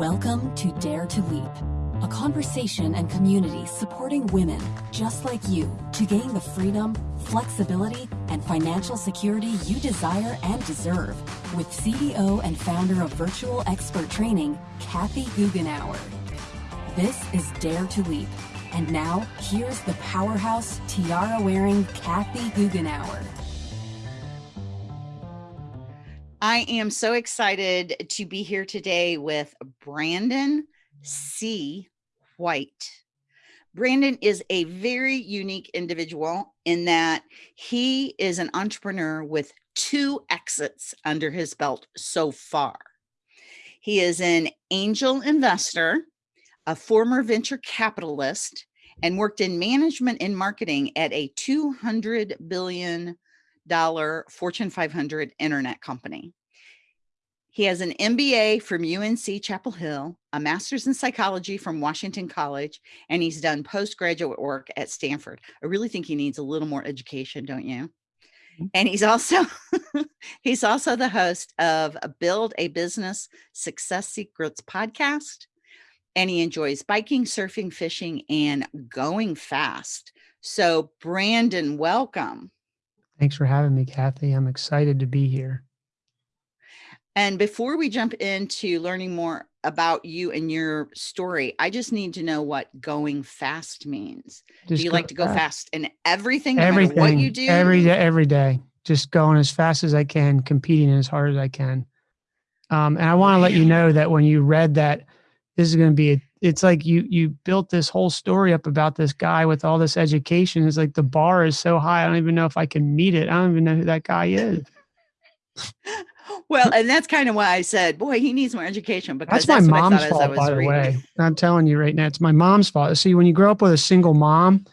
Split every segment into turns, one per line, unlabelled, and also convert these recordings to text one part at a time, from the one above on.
Welcome to Dare to Leap, a conversation and community supporting women just like you to gain the freedom, flexibility, and financial security you desire and deserve with CEO and founder of Virtual Expert Training, Kathy Goughenour. This is Dare to Leap. And now, here's the powerhouse tiara wearing Kathy Goughenour.
I am so excited to be here today with Brandon C. White. Brandon is a very unique individual in that he is an entrepreneur with two exits under his belt so far. He is an angel investor, a former venture capitalist, and worked in management and marketing at a $200 billion Fortune 500 internet company. He has an MBA from UNC Chapel Hill, a master's in psychology from Washington College, and he's done postgraduate work at Stanford. I really think he needs a little more education, don't you? Mm-hmm. And he's also he's also the host of a Build a Business Success Secrets podcast. And he enjoys biking, surfing, fishing, and going fast. So Brandon, welcome.
Thanks for having me, Kathy. I'm excited to be here.
And before we jump into learning more about you and your story, I just need to know what going fast means. Just do you like to go fast, fast in everything, no everything, what you do?
Every day, every day. Just going as fast as I can, competing as hard as I can. Um, and I want to let you know that when you read that, this is going to be a, it's like you you built this whole story up about this guy with all this education. It's like the bar is so high. I don't even know if I can meet it. I don't even know who that guy is.
well, and that's kind of why I said, boy, he needs more education because
that's, that's my mom's fault, by the way. I'm telling you right now, it's my mom's fault. See, when you grow up with a single mom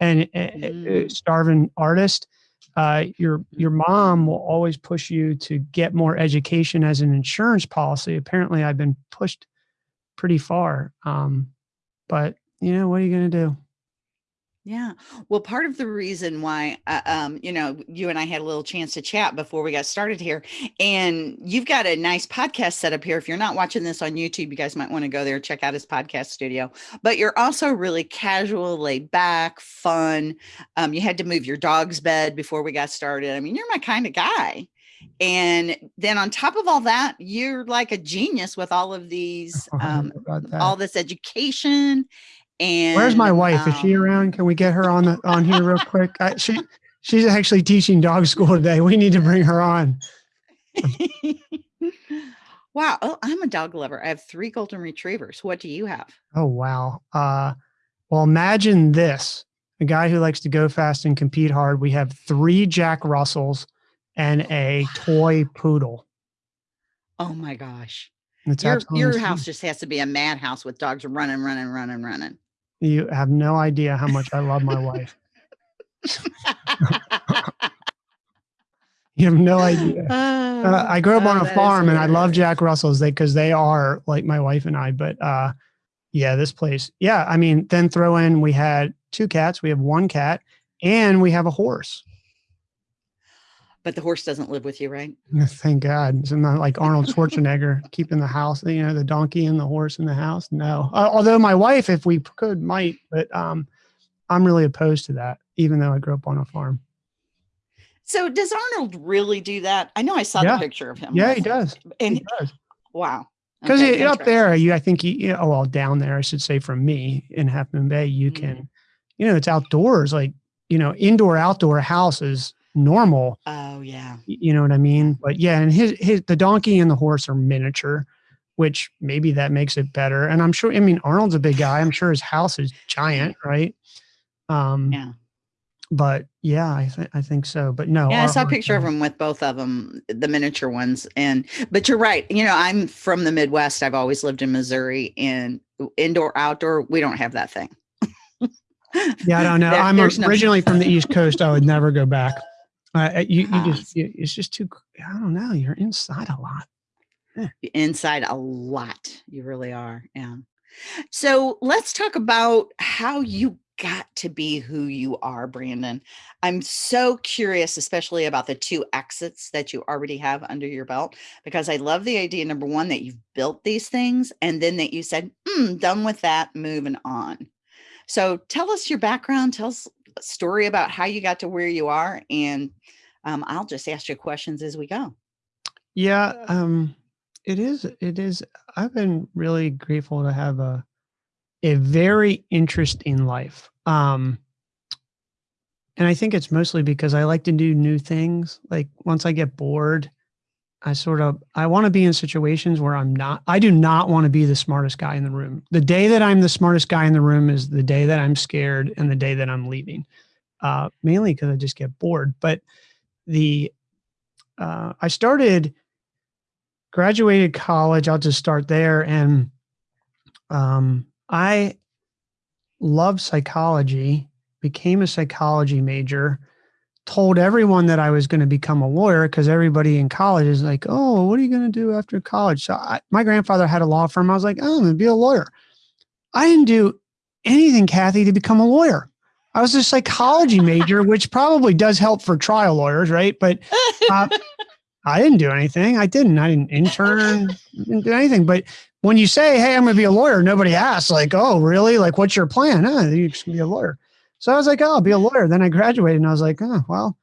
and mm. starving artist, uh, your your mom will always push you to get more education as an insurance policy. Apparently, I've been pushed pretty far. Um, but you know, what are you going to do?
Yeah. Well, part of the reason why, uh, um, you know, you and I had a little chance to chat before we got started here, and you've got a nice podcast set up here. If you're not watching this on YouTube, you guys might want to go there, check out his podcast studio. But you're also really casual, laid back, fun. Um, you had to move your dog's bed before we got started. I mean, you're my kind of guy. And then on top of all that, you're like a genius with all of these, um, all this education and
where's my wife? Um, Is she um around? Can we get her on the on here real quick? I, she she's actually teaching dog school today. We need to bring her on.
wow. Oh, I'm a dog lover. I have three golden retrievers. What do you have?
Oh wow. Uh well imagine this. A guy who likes to go fast and compete hard. We have three Jack Russells and a toy poodle.
Oh my gosh. It's your your house just has to be a madhouse with dogs running, running, running, running.
You have no idea how much I love my wife. you have no idea. Uh, I grew up oh, on a farm and I love Jack Russells because they, they are like my wife and I. But uh, yeah, this place, yeah. I mean, then throw in we had two cats, we have one cat, and we have a horse
but the horse doesn't live with you, right?
Thank God. It's not like Arnold Schwarzenegger keeping the house, you know, the donkey and the horse in the house. No. Uh, although my wife, if we could, might, but um, I'm really opposed to that, even though I grew up on a farm.
So does Arnold really do that? I know I saw yeah. the picture of him.
Yeah, he does.
And
he does.
wow.
Because okay, up there, you, I think, you, you know, well, down there, I should say, from me in Half Moon Bay, you mm -hmm. can, you know, it's outdoors, like, you know, indoor, outdoor houses normal.
Oh yeah.
You know what I mean? But yeah, and his his the donkey and the horse are miniature, which maybe that makes it better. And I'm sure I mean Arnold's a big guy. I'm sure his house is giant, right? Um
yeah.
But yeah, I think I think so. But no,
yeah, I saw a picture of him with both of them, the miniature ones. And but you're right. You know, I'm from the Midwest. I've always lived in Missouri, and indoor outdoor, we don't have that thing.
yeah, I don't know. There, I'm originally no from the East Coast. I would never go back. Uh, uh, you, you just, you, it's just too, I don't know. You're inside a lot.
Yeah. Inside a lot. You really are. Yeah. So let's talk about how you got to be who you are, Brandon. I'm so curious, especially about the two exits that you already have under your belt, because I love the idea, number one, that you've built these things and then that you said, mm, done with that, moving on. So tell us your background, tell us story about how you got to where you are, and um, I'll just ask you questions as we go.
Yeah, um, it is. It is. I've been really grateful to have a a very interesting life. Um, and I think it's mostly because I like to do new things. Like once I get bored, I sort of I want to be in situations where I'm not I do not want to be the smartest guy in the room. The day that I'm the smartest guy in the room is the day that I'm scared and the day that I'm leaving. Uh, mainly because I just get bored. But the uh, I started graduated college. I'll just start there, and um, I love psychology. Became a psychology major told everyone that I was going to become a lawyer because everybody in college is like, "Oh, what are you going to do after college?" So I, my grandfather had a law firm. I was like, "Oh, I'm going to be a lawyer." I didn't do anything, Kathy, to become a lawyer. I was a psychology major, which probably does help for trial lawyers, right? But uh, I didn't do anything. I didn't. I didn't intern. didn't do anything. But when you say, "Hey, I'm going to be a lawyer," nobody asks, like, "Oh, really? Like, what's your plan?" Oh, you just going to be a lawyer. So I was like, oh, I'll be a lawyer. Then I graduated and I was like, oh, well,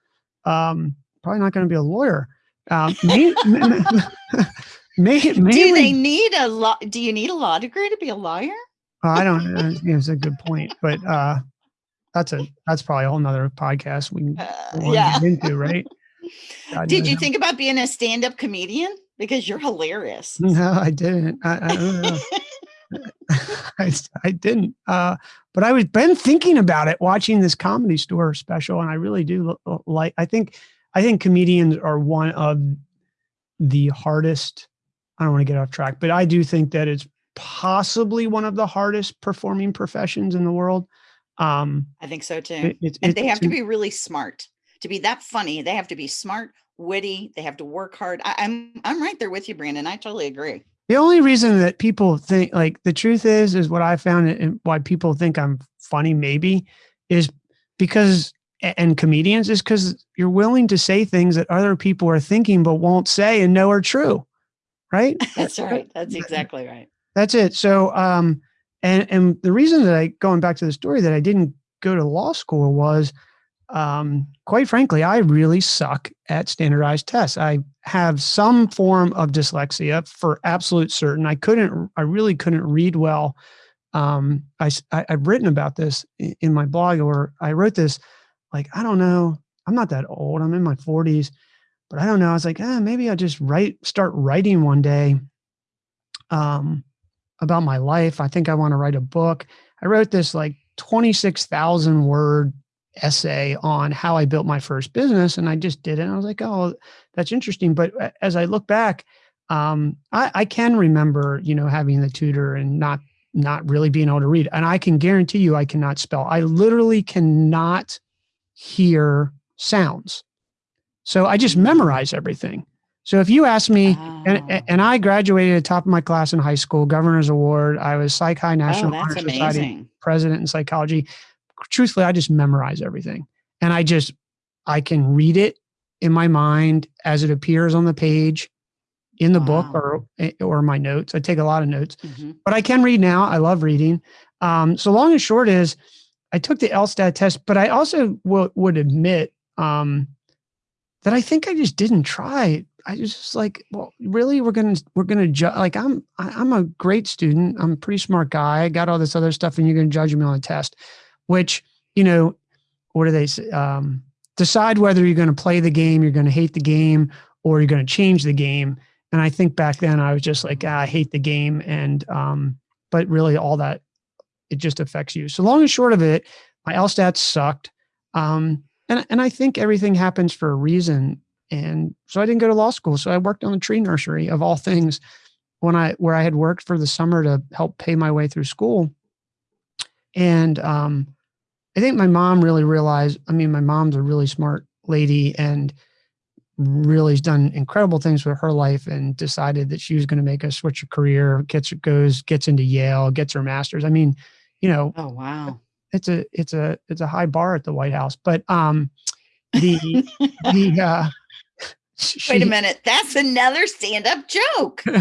um, probably not going to be a lawyer. Um,
do they need a law? Do you need a law degree to be a lawyer?
I don't know. It's a good point, but uh, that's a that's probably a whole nother podcast we can uh, yeah. into, right?
God Did you think about being a stand-up comedian? Because you're hilarious.
No, I didn't. I, I I, I didn't. Uh, but I was been thinking about it, watching this comedy store special, and I really do like. I think, I think comedians are one of the hardest. I don't want to get off track, but I do think that it's possibly one of the hardest performing professions in the world. Um,
I think so too. It, and they have to be really smart to be that funny. They have to be smart, witty. They have to work hard. I, I'm I'm right there with you, Brandon. I totally agree.
The only reason that people think like the truth is is what I found and why people think I'm funny maybe is because and comedians is because you're willing to say things that other people are thinking but won't say and know are true. Right?
That's right. That's exactly right.
That's it. So um and and the reason that I going back to the story that I didn't go to law school was um, quite frankly, I really suck at standardized tests. I have some form of dyslexia for absolute certain. I couldn't, I really couldn't read well. Um, I, I, have written about this in my blog, or I wrote this like, I don't know, I'm not that old. I'm in my 40s, but I don't know. I was like, eh, maybe I'll just write, start writing one day um, about my life. I think I want to write a book. I wrote this like 26,000 word essay on how I built my first business, and I just did it. And I was like, oh, that's interesting. But as I look back, um, I, I can remember, you know, having the tutor and not not really being able to read. And I can guarantee you, I cannot spell. I literally cannot hear sounds. So I just memorize everything. So if you ask me, oh. and, and I graduated at the top of my class in high school, governor's award. I was Psi Chi National oh, Honor Society president in psychology truthfully, I just memorize everything. And I just, I can read it in my mind as it appears on the page in the wow. book or eh, or my notes. I take a lot of notes, mm-hmm. but I can read now. I love reading. Um, so long and short is, I took the LSAT test, but I also would admit um, that I think I just didn't try. I was just like, well, really, we're gonna we're gonna judge. Like I'm I, I'm a great student. I'm a pretty smart guy. I got all this other stuff, and you're gonna judge me on a test which, you know, what do they say? Um, decide whether you're going to play the game, you're going to hate the game, or you're going to change the game. And I think back then I was just like, ah, I hate the game. And, um, but really all that, it just affects you. So long and short of it, my LSAT sucked. Um, and, and I think everything happens for a reason. And so I didn't go to law school. So I worked on the tree nursery of all things when I, where I had worked for the summer to help pay my way through school. And, um, I think my mom really realized, I mean, my mom's a really smart lady and really has done incredible things with her life and decided that she was going to make a switch of career, gets goes, gets into Yale, gets her master's. I mean, you know,
oh wow.
it's a it's a it's a high bar at the White House. But um, the the uh,
she, wait a minute, that's another stand up joke.
I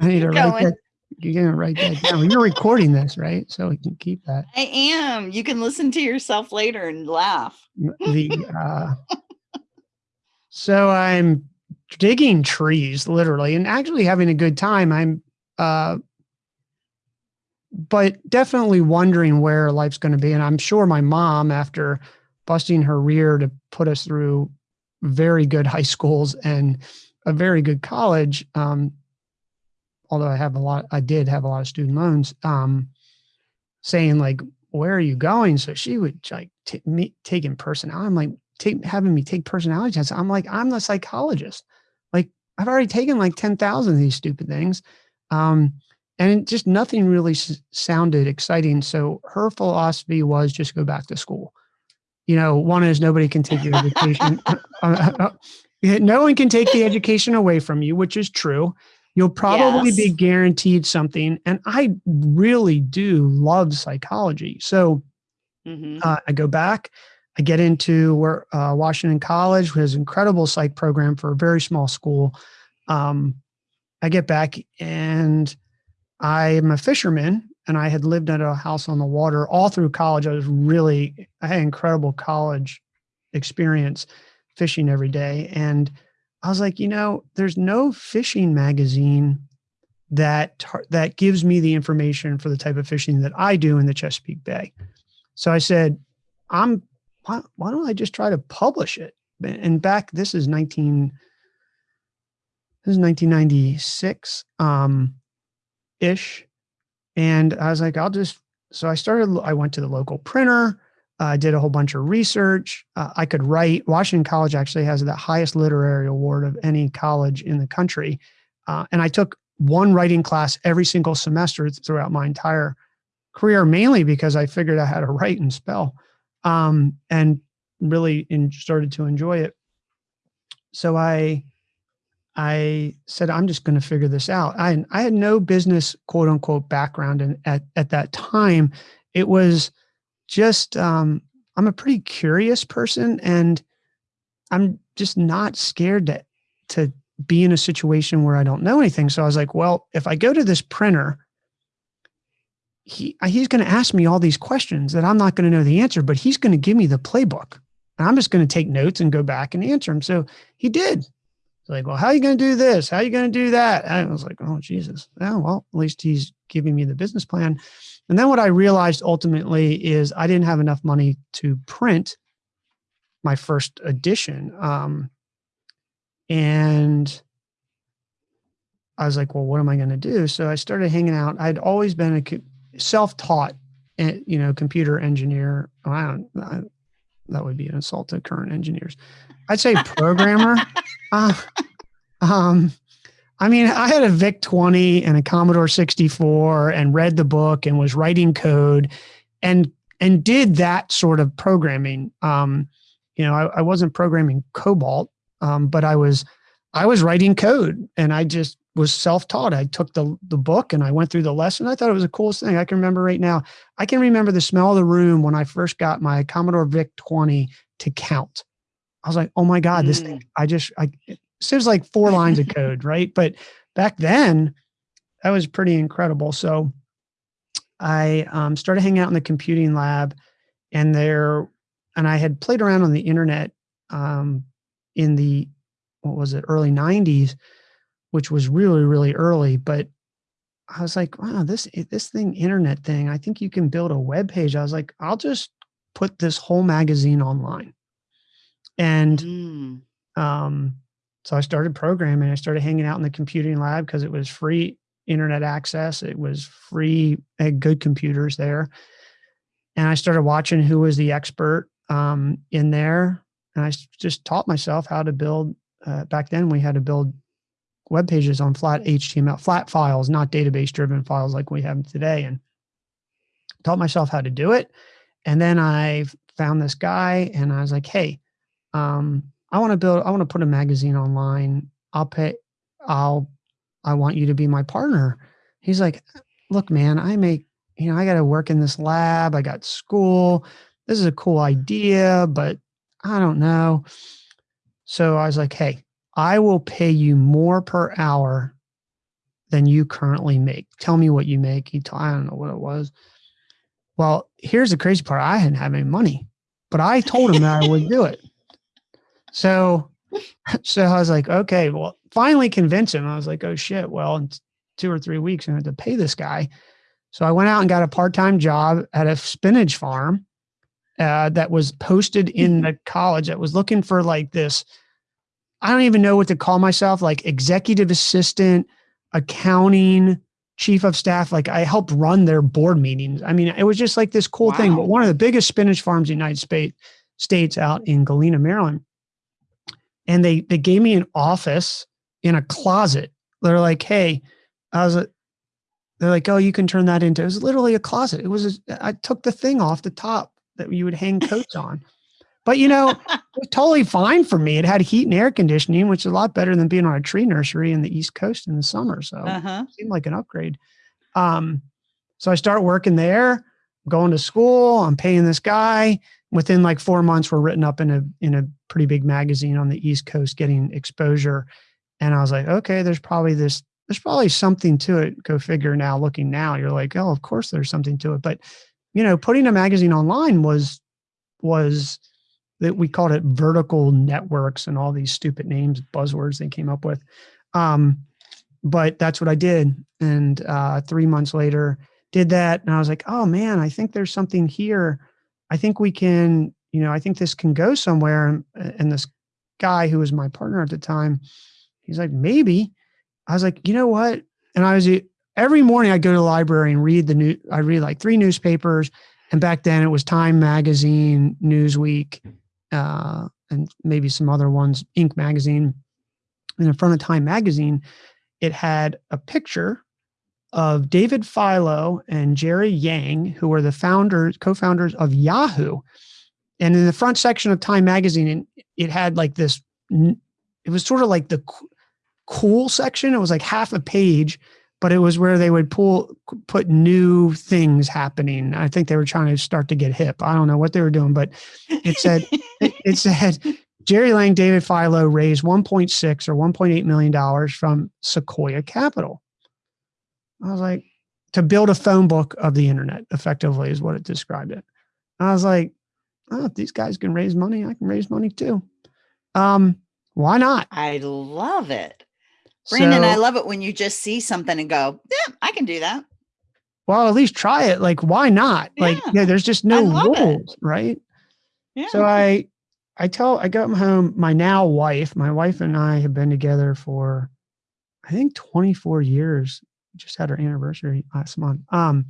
need to write that. You're gonna write that down. You're recording this, right? So we can keep that.
I am. You can listen to yourself later and laugh.
The uh, so I'm digging trees, literally, and actually having a good time. I'm uh, but definitely wondering where life's going to be. And I'm sure my mom, after busting her rear to put us through very good high schools and a very good college, um, although I have a lot, I did have a lot of student loans, um, saying like, where are you going? So she would like me taking personality. I'm like, take, having me take personality tests. I'm like, I'm the psychologist. Like I've already taken like 10,000 of these stupid things. Um, and just nothing really sounded exciting. So her philosophy was just go back to school. You know, one is nobody can take your education. uh, uh, uh no one can take the education away from you, which is true. You'll probably yes. be guaranteed something. And I really do love psychology. So mm-hmm. uh, I go back, I get into where uh, Washington College, which has an incredible psych program for a very small school. Um, I get back and I'm a fisherman and I had lived at a house on the water all through college. I was really, I had incredible college experience fishing every day. And I was like, you know, there's no fishing magazine that that gives me the information for the type of fishing that I do in the Chesapeake Bay. So I said, I'm why, why don't I just try to publish it? And back this is 19 this is 1996. Um, ish. And I was like, I'll just, so I started, I went to the local printer. I did a whole bunch of research. Uh, I could write. Washington College actually has the highest literary award of any college in the country. Uh, and I took one writing class every single semester throughout my entire career, mainly because I figured out how to write and spell um, and really in, started to enjoy it. So I I said, I'm just going to figure this out. I, I had no business, quote unquote, background. And at, at that time, it was just, um, I'm a pretty curious person and I'm just not scared to, to be in a situation where I don't know anything. So I was like, well, if I go to this printer, he, he's going to ask me all these questions that I'm not going to know the answer, but he's going to give me the playbook. And I'm just going to take notes and go back and answer them. So he did like, well, how are you going to do this? How are you going to do that? And I was like, oh, Jesus. Oh, well, at least he's giving me the business plan. And then what I realized ultimately is I didn't have enough money to print my first edition. Um, and I was like, well, what am I going to do? So I started hanging out. I'd always been a self-taught, eh, you know, computer engineer. I don't, I, that would be an insult to current engineers. I'd say programmer. uh, um, I mean, I had a VIC 20 and a Commodore 64 and read the book and was writing code and and did that sort of programming. Um, you know, I, I wasn't programming COBOL, um, but I was I was writing code and I just was self-taught. I took the the book and I went through the lesson. I thought it was the coolest thing. I can remember right now. I can remember the smell of the room when I first got my Commodore VIC 20 to count. I was like, oh my God, this thing, mm. I just, I, it seems like four lines of code, right? But back then, that was pretty incredible. So I um, started hanging out in the computing lab and there, and I had played around on the internet um, in the, what was it, early 90s, which was really, really early. But I was like, wow, this, this thing, internet thing, I think you can build a web page. I was like, I'll just put this whole magazine online. And mm. um, so I started programming. I started hanging out in the computing lab because it was free internet access. It was free, had good computers there. And I started watching who was the expert um, in there. And I just taught myself how to build. Uh, back then, we had to build web pages on flat HTML, flat files, not database driven files like we have today. And taught myself how to do it. And then I found this guy and I was like, hey, um, I want to build, I want to put a magazine online. I'll pay, I'll, I want you to be my partner. He's like, look, man, I make, you know, I got to work in this lab. I got school. This is a cool idea, but I don't know. So I was like, hey, I will pay you more per hour than you currently make. Tell me what you make. He told, I don't know what it was. Well, here's the crazy part. I didn't have any money, but I told him that I would do it. So, so I was like, okay, well, finally convince him. I was like, oh shit. Well, in two or three weeks, I had to pay this guy. So I went out and got a part-time job at a spinach farm uh, that was posted in the college that was looking for like this. I don't even know what to call myself, like executive assistant, accounting, chief of staff. Like I helped run their board meetings. I mean, it was just like this cool wow. thing. But one of the biggest spinach farms in the United States, states out in Galena, Maryland. And they they gave me an office in a closet. They're like, hey, I was they're like, oh, you can turn that into. It was literally a closet. It was. A, I took the thing off the top that you would hang coats on. But you know, it was totally fine for me. It had heat and air conditioning, which is a lot better than being on a tree nursery in the East Coast in the summer. So uh-huh. it seemed like an upgrade. Um, so I start working there, going to school. I'm paying this guy. Within like four months, we're written up in a in a pretty big magazine on the East Coast, getting exposure. And I was like, okay, there's probably this there's probably something to it. Go figure now, looking now, you're like, oh, of course there's something to it. But, you know, putting a magazine online was, was that we called it vertical networks and all these stupid names, buzzwords they came up with. Um, but that's what I did. And uh, three months later, did that. And I was like, oh man, I think there's something here. I think we can, you know, I think this can go somewhere. And, this guy who was my partner at the time, he's like, maybe. I was like, you know what? And I was every morning I go to the library and read the new. I read like three newspapers, and back then it was Time Magazine, Newsweek, uh, and maybe some other ones, Inc. Magazine. And in front of Time Magazine, it had a picture of David Filo and Jerry Yang, who were the founders, co-founders of Yahoo. And in the front section of Time Magazine, and it had like this. It was sort of like the cool section. It was like half a page, but it was where they would pull put new things happening. I think they were trying to start to get hip. I don't know what they were doing, but it said it, said Jerry Lang, David Filo raised 1.6 or 1.8 million dollars from Sequoia Capital. I was like, to build a phone book of the internet, effectively, is what it described it. I was like, oh, if these guys can raise money, I can raise money too. Um, why not?
I love it. Brandon, so, I love it when you just see something and go, yeah, I can do that.
Well, at least try it. Like, why not? Yeah. Like, yeah, there's just no rules, it. right? Yeah. So I, I tell, I got home, my now wife, my wife and I have been together for, I think 24 years. Just had our anniversary last month. Um,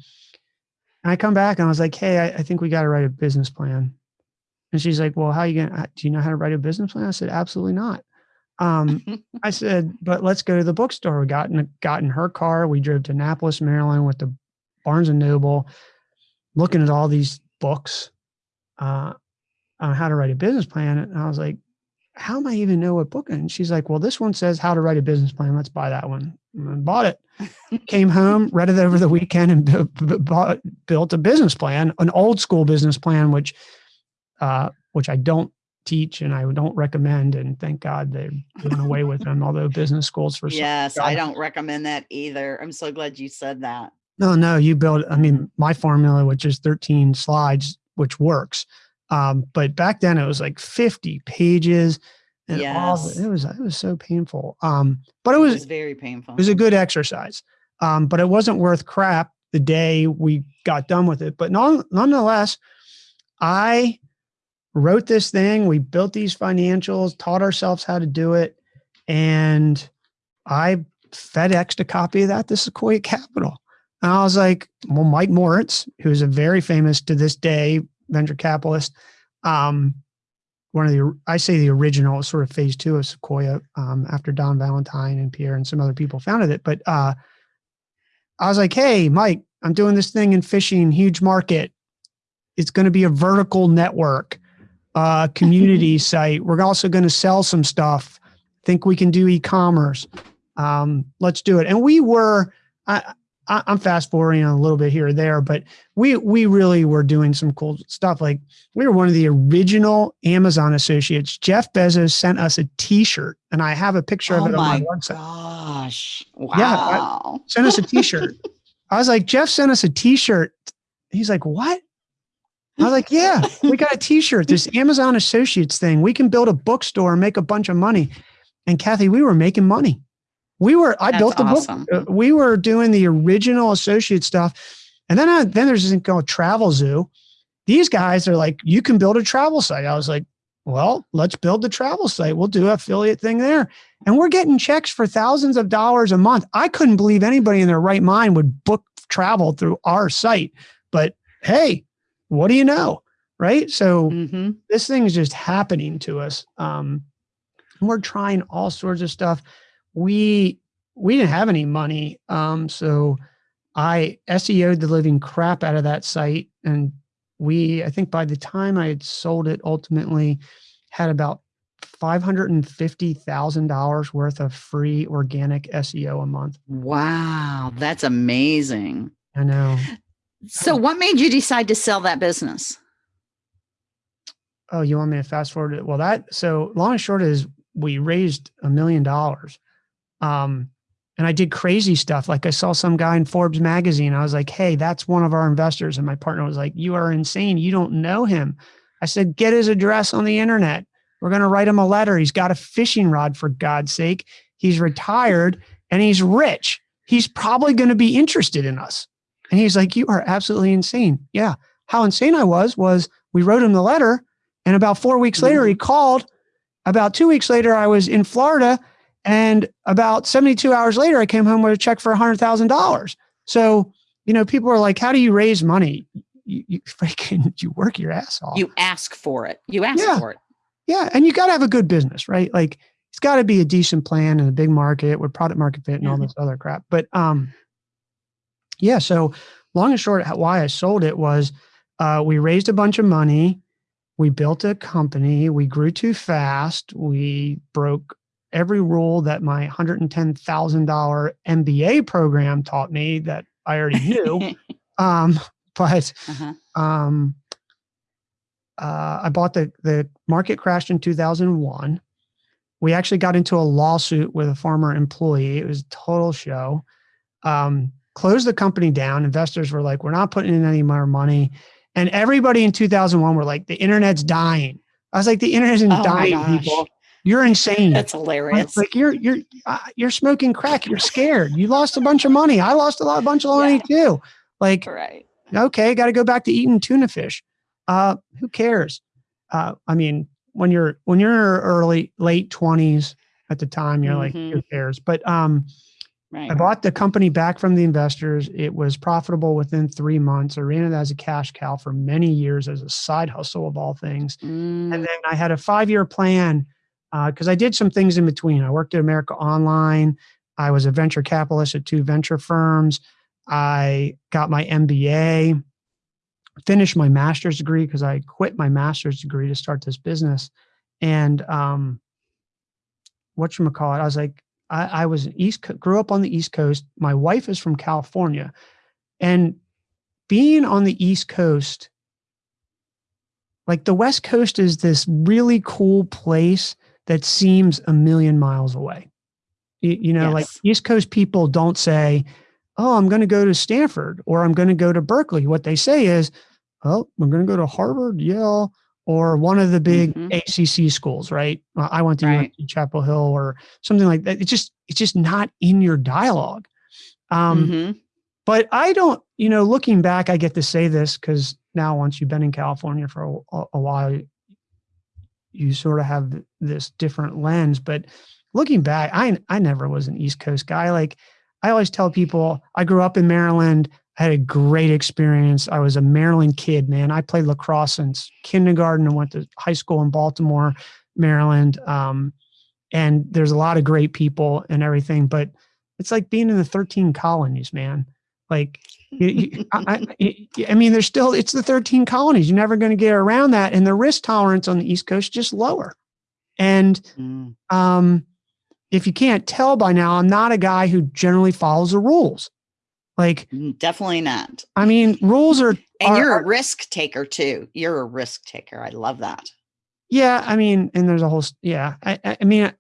and I come back and I was like, Hey, I, I think we got to write a business plan. And she's like, well, how you going to, do you know how to write a business plan? I said, absolutely not. Um, I said, but let's go to the bookstore. We got in, got in her car. We drove to Annapolis, Maryland with the Barnes and Noble, looking at all these books uh, on how to write a business plan. And I was like, how am I even know what book? And she's like, well, this one says how to write a business plan. Let's buy that one. And bought it. Came home, read it over the weekend, and bought, built a business plan, an old school business plan, which uh, which I don't teach and I don't recommend. And thank God they went away with them, although business schools for
yes, I don't recommend that either. I'm so glad you said that.
No, no, you build. I mean, my formula, which is 13 slides, which works. Um, but back then it was like 50 pages. And yes. the, it was it was so painful. Um, but it was,
it was very painful.
It was a good exercise. Um, but it wasn't worth crap the day we got done with it. But non, nonetheless, I wrote this thing. We built these financials, taught ourselves how to do it. And I FedExed a copy of that to Sequoia Capital. And I was like, well, Mike Moritz, who's a very famous to this day venture capitalist, um, one of the, I say the original sort of phase two of Sequoia um, after Don Valentine and Pierre and some other people founded it. But uh, I was like, hey, Mike, I'm doing this thing in fishing, huge market. It's going to be a vertical network uh, community site. We're also going to sell some stuff. Think we can do e-commerce. Um, let's do it. And we were, I, I, am fast forwarding a little bit here or there, but we we really were doing some cool stuff. Like we were one of the original Amazon associates. Jeff Bezos sent us a T-shirt, and I have a picture
oh
of it
my
on my website.
Gosh! Wow!
Yeah, sent us a T-shirt. I was like, Jeff sent us a T-shirt. He's like, what? I was like, yeah, we got a T-shirt. This Amazon Associates thing. We can build a bookstore and make a bunch of money. And Kathy, we were making money. We were. I
That's
built the
awesome.
book. Uh, we were doing the original associate stuff, and then I, then there's this thing called Travelzoo. These guys are like, you can build a travel site. I was like, well, let's build the travel site. We'll do affiliate thing there. And we're getting checks for thousands of dollars a month. I couldn't believe anybody in their right mind would book travel through our site. But hey, what do you know? Right. So
Mhm.
this thing is just happening to us. Um, we're trying all sorts of stuff. We we didn't have any money. Um, so I SEO'd the living crap out of that site. And we, I think by the time I had sold it, ultimately had about $550,000 worth of free organic SEO a month.
Wow, that's amazing.
I know.
So, what made you decide to sell that business?
Oh, you want me to fast forward it? Well, that so long and short is we raised a million dollars. Um, and I did crazy stuff. Like I saw some guy in Forbes magazine. I was like, hey, that's one of our investors. And my partner was like, you are insane. You don't know him. I said, get his address on the internet. We're going to write him a letter. He's got a fishing rod, for God's sake. He's retired and he's rich. He's probably going to be interested in us. And he's like, you are absolutely insane. Yeah. How insane I was, was we wrote him the letter. And about four weeks later, he called. About two weeks later, I was in Florida. And about 72 hours later, I came home with a check for $100,000. So, you know, people are like, how do you raise money? You, you freaking, you work your ass off.
You ask for it. You ask
Yeah.
for it.
Yeah, and you got to have a good business, right? Like it's got to be a decent plan and a big market with product market fit and all
Mhm.
this other crap. But um, yeah. So long and short, why I sold it was uh, we raised a bunch of money, we built a company, we grew too fast, we broke every rule that my hundred and ten thousand dollar MBA program taught me that I already knew. um, but
Uh-huh.
um, uh, I bought the the market crashed in 2001. We actually got into a lawsuit with a former employee. It was a total show. Um, closed the company down. Investors were like, "We're not putting in any more money," and everybody in 2001 were like, "The internet's dying." I was like, "The internet isn't
Oh
dying, people. You're insane."
That's
Like-
hilarious.
Like you're you're uh, you're smoking crack. You're scared. You lost a bunch of money. I lost a lot, a bunch of money too. Like
right.
okay, got to go back to eating tuna fish. Uh, who cares? Uh, I mean, when you're when you're early late twenties at the time, you're like, who
Mhm.
cares? But um,
Right.
I bought the company back from the investors. It was profitable within three months. I ran it as a cash cow for many years as a side hustle of all things.
Mm,
And then I had a five year plan because I did some things in between. I worked at America Online. I was a venture capitalist at two venture firms. I got my MBA, finished my master's degree because I quit my master's degree to start this business. And um, what you call it? I was like, I, I was East, Co- grew up on the East Coast. My wife is from California, and being on the East Coast like the west coast is this really cool place that seems a million miles away you, you know like east coast people don't say oh i'm going to go to stanford or i'm going to go to berkeley what they say is oh i'm going to go to harvard yale or one of the big
Mhm.
acc schools right i went to
Right.
Chapel hill or something like that it's just it's just not in your dialogue um,
mhm.
but I don't, you know, looking back, I get to say this because now once you've been in California for a, a while, you sort of have this different lens. But looking back, I I never was an East Coast guy. Like I always tell people, I grew up in Maryland. I had a great experience. I was a Maryland kid, man. I played lacrosse since kindergarten and went to high school in Baltimore, Maryland. Um, and there's a lot of great people and everything, but it's like being in the 13 colonies, man. Like, you, you, I, I, I mean, there's still, it's the 13 colonies. You're never going to get around that. And the risk tolerance on the East Coast is just lower. And
Mm,
um, if you can't tell by now, I'm not a guy who generally follows the rules. Like
mm, definitely not.
I mean, rules are
And
are,
you're a risk taker too. You're a risk taker. I love that.
yeah, I mean, and there's a whole yeah. I I mean,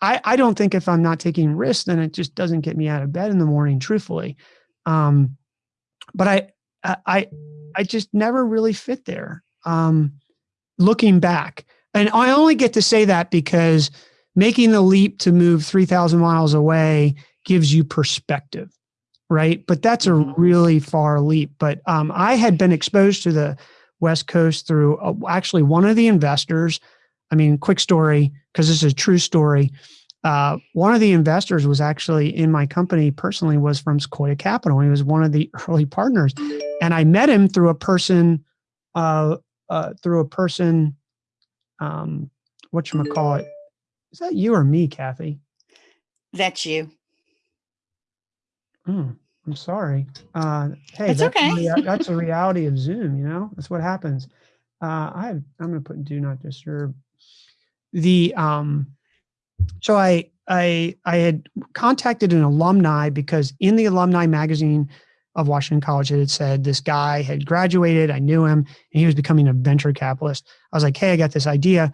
I I don't think if I'm not taking risks, then it just doesn't get me out of bed in the morning, truthfully. Um, but I I I just never really fit there. Um, looking back, and I only get to say that because making the leap to move 3,000 miles away gives you perspective, right? But that's a
Mhm.
really far leap. But um, I had been exposed to the West Coast through uh, actually one of the investors. I mean, quick story, because this is a true story. Uh, one of the investors was actually in my company personally was from Sequoia Capital. He was one of the early partners, and I met him through a person, uh, uh, through a person, um, what you call it? Is that you or me, Kathy?
That's you.
Hmm, I'm sorry. Uh, hey,
That's
that's,
okay.
that's a reality of Zoom. You know, that's what happens. Uh, I I'm going to put do not disturb. The um, so I I I had contacted an alumni because in the alumni magazine of Washington College it had said this guy had graduated. I knew him, and he was becoming a venture capitalist. I was like, hey, I got this idea.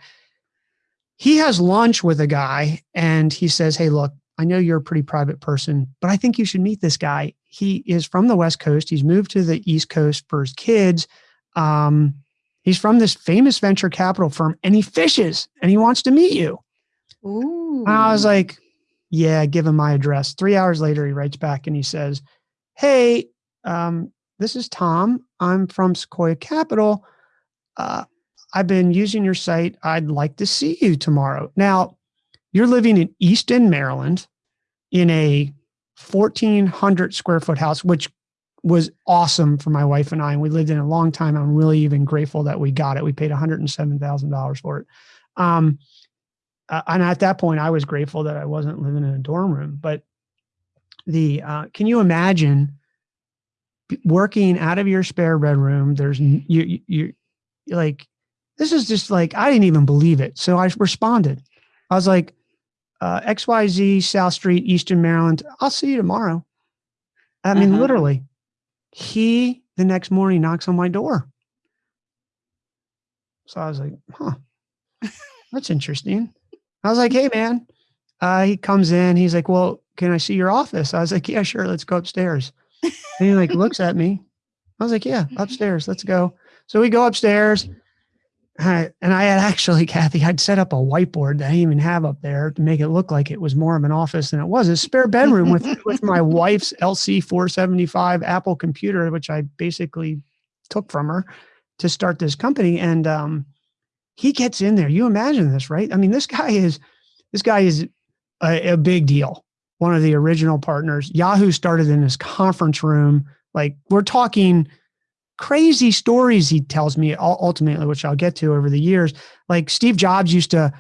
He has lunch with a guy, and he says, hey, look, I know you're a pretty private person, but I think you should meet this guy. He is from the West Coast. He's moved to the East Coast for his kids. Um, he's from this famous venture capital firm and he fishes and he wants to meet you.
Ooh.
And I was like, yeah, give him my address. Three hours later, he writes back and he says, hey, um, this is Tom. I'm from Sequoia Capital. Uh, I've been using your site. I'd like to see you tomorrow. Now, you're living in Easton, Maryland, in a 1,400 square foot house, which was awesome for my wife and I. And we lived in a long time. I'm really even grateful that we got it. We paid $107,000 for it. Um, uh, and at that point, I was grateful that I wasn't living in a dorm room. But the uh, can you imagine working out of your spare bedroom? There's you you you- like this is just like I didn't even believe it. So I responded. I was like, uh, XYZ South Street, Easton, Maryland. I'll see you tomorrow. I mean,
Uh-huh.
literally, he the next morning knocks on my door. So I was like, huh, that's interesting. I was like, hey, man. Uh, he comes in. He's like, well, can I see your office? I was like, yeah, sure. Let's go upstairs. And he like looks at me. I was like, yeah, upstairs. Let's go. So we go upstairs. I, and I had actually, Kathy, I'd set up a whiteboard that I didn't even have up there to make it look like it was more of an office than it was. A spare bedroom with with my wife's LC 475 Apple computer, which I basically took from her to start this company. And um, he gets in there. You imagine this, right? I mean, this guy is this guy is a, a big deal. One of the original partners. Yahoo started in his conference room. Like we're talking crazy stories he tells me ultimately, which I'll get to over the years. Like Steve Jobs used to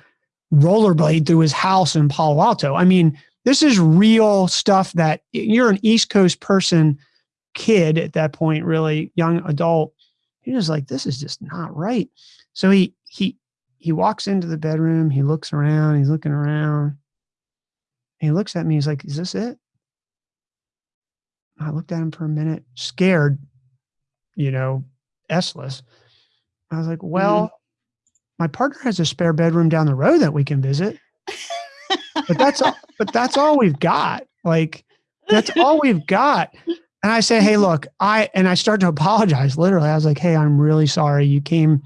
rollerblade through his house in Palo Alto. I mean, this is real stuff that you're an East Coast person, kid at that point, really young adult. He was like, this is just not right. So he he he walks into the bedroom, he looks around, he's looking around. He looks at me, he's like, Is this it? I looked at him for a minute, scared, you know, S-less. I was like, Well, mm-hmm. my partner has a spare bedroom down the road that we can visit. But that's all but that's all we've got. Like, that's all we've got. And I say, Hey, mm-hmm. look, I and I start to apologize. Literally, I was like, Hey, I'm really sorry. You came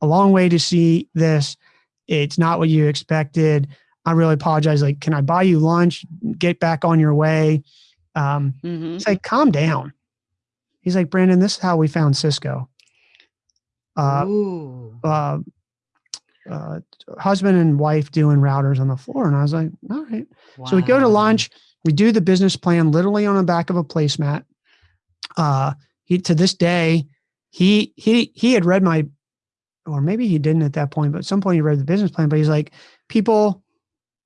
a long way to see this. It's not what you expected. I really apologize. Like, can I buy you lunch? Get back on your way. Um,
Mhm.
it's like, calm down. He's like, Brandon, this is how we found Cisco. Uh, uh, uh, husband and wife doing routers on the floor. And I was like, all right. So we go to lunch. We do the business plan literally on the back of a placemat. Uh, he to this day, he he he had read my, or maybe he didn't at that point, but at some point he read the business plan. But he's like, people.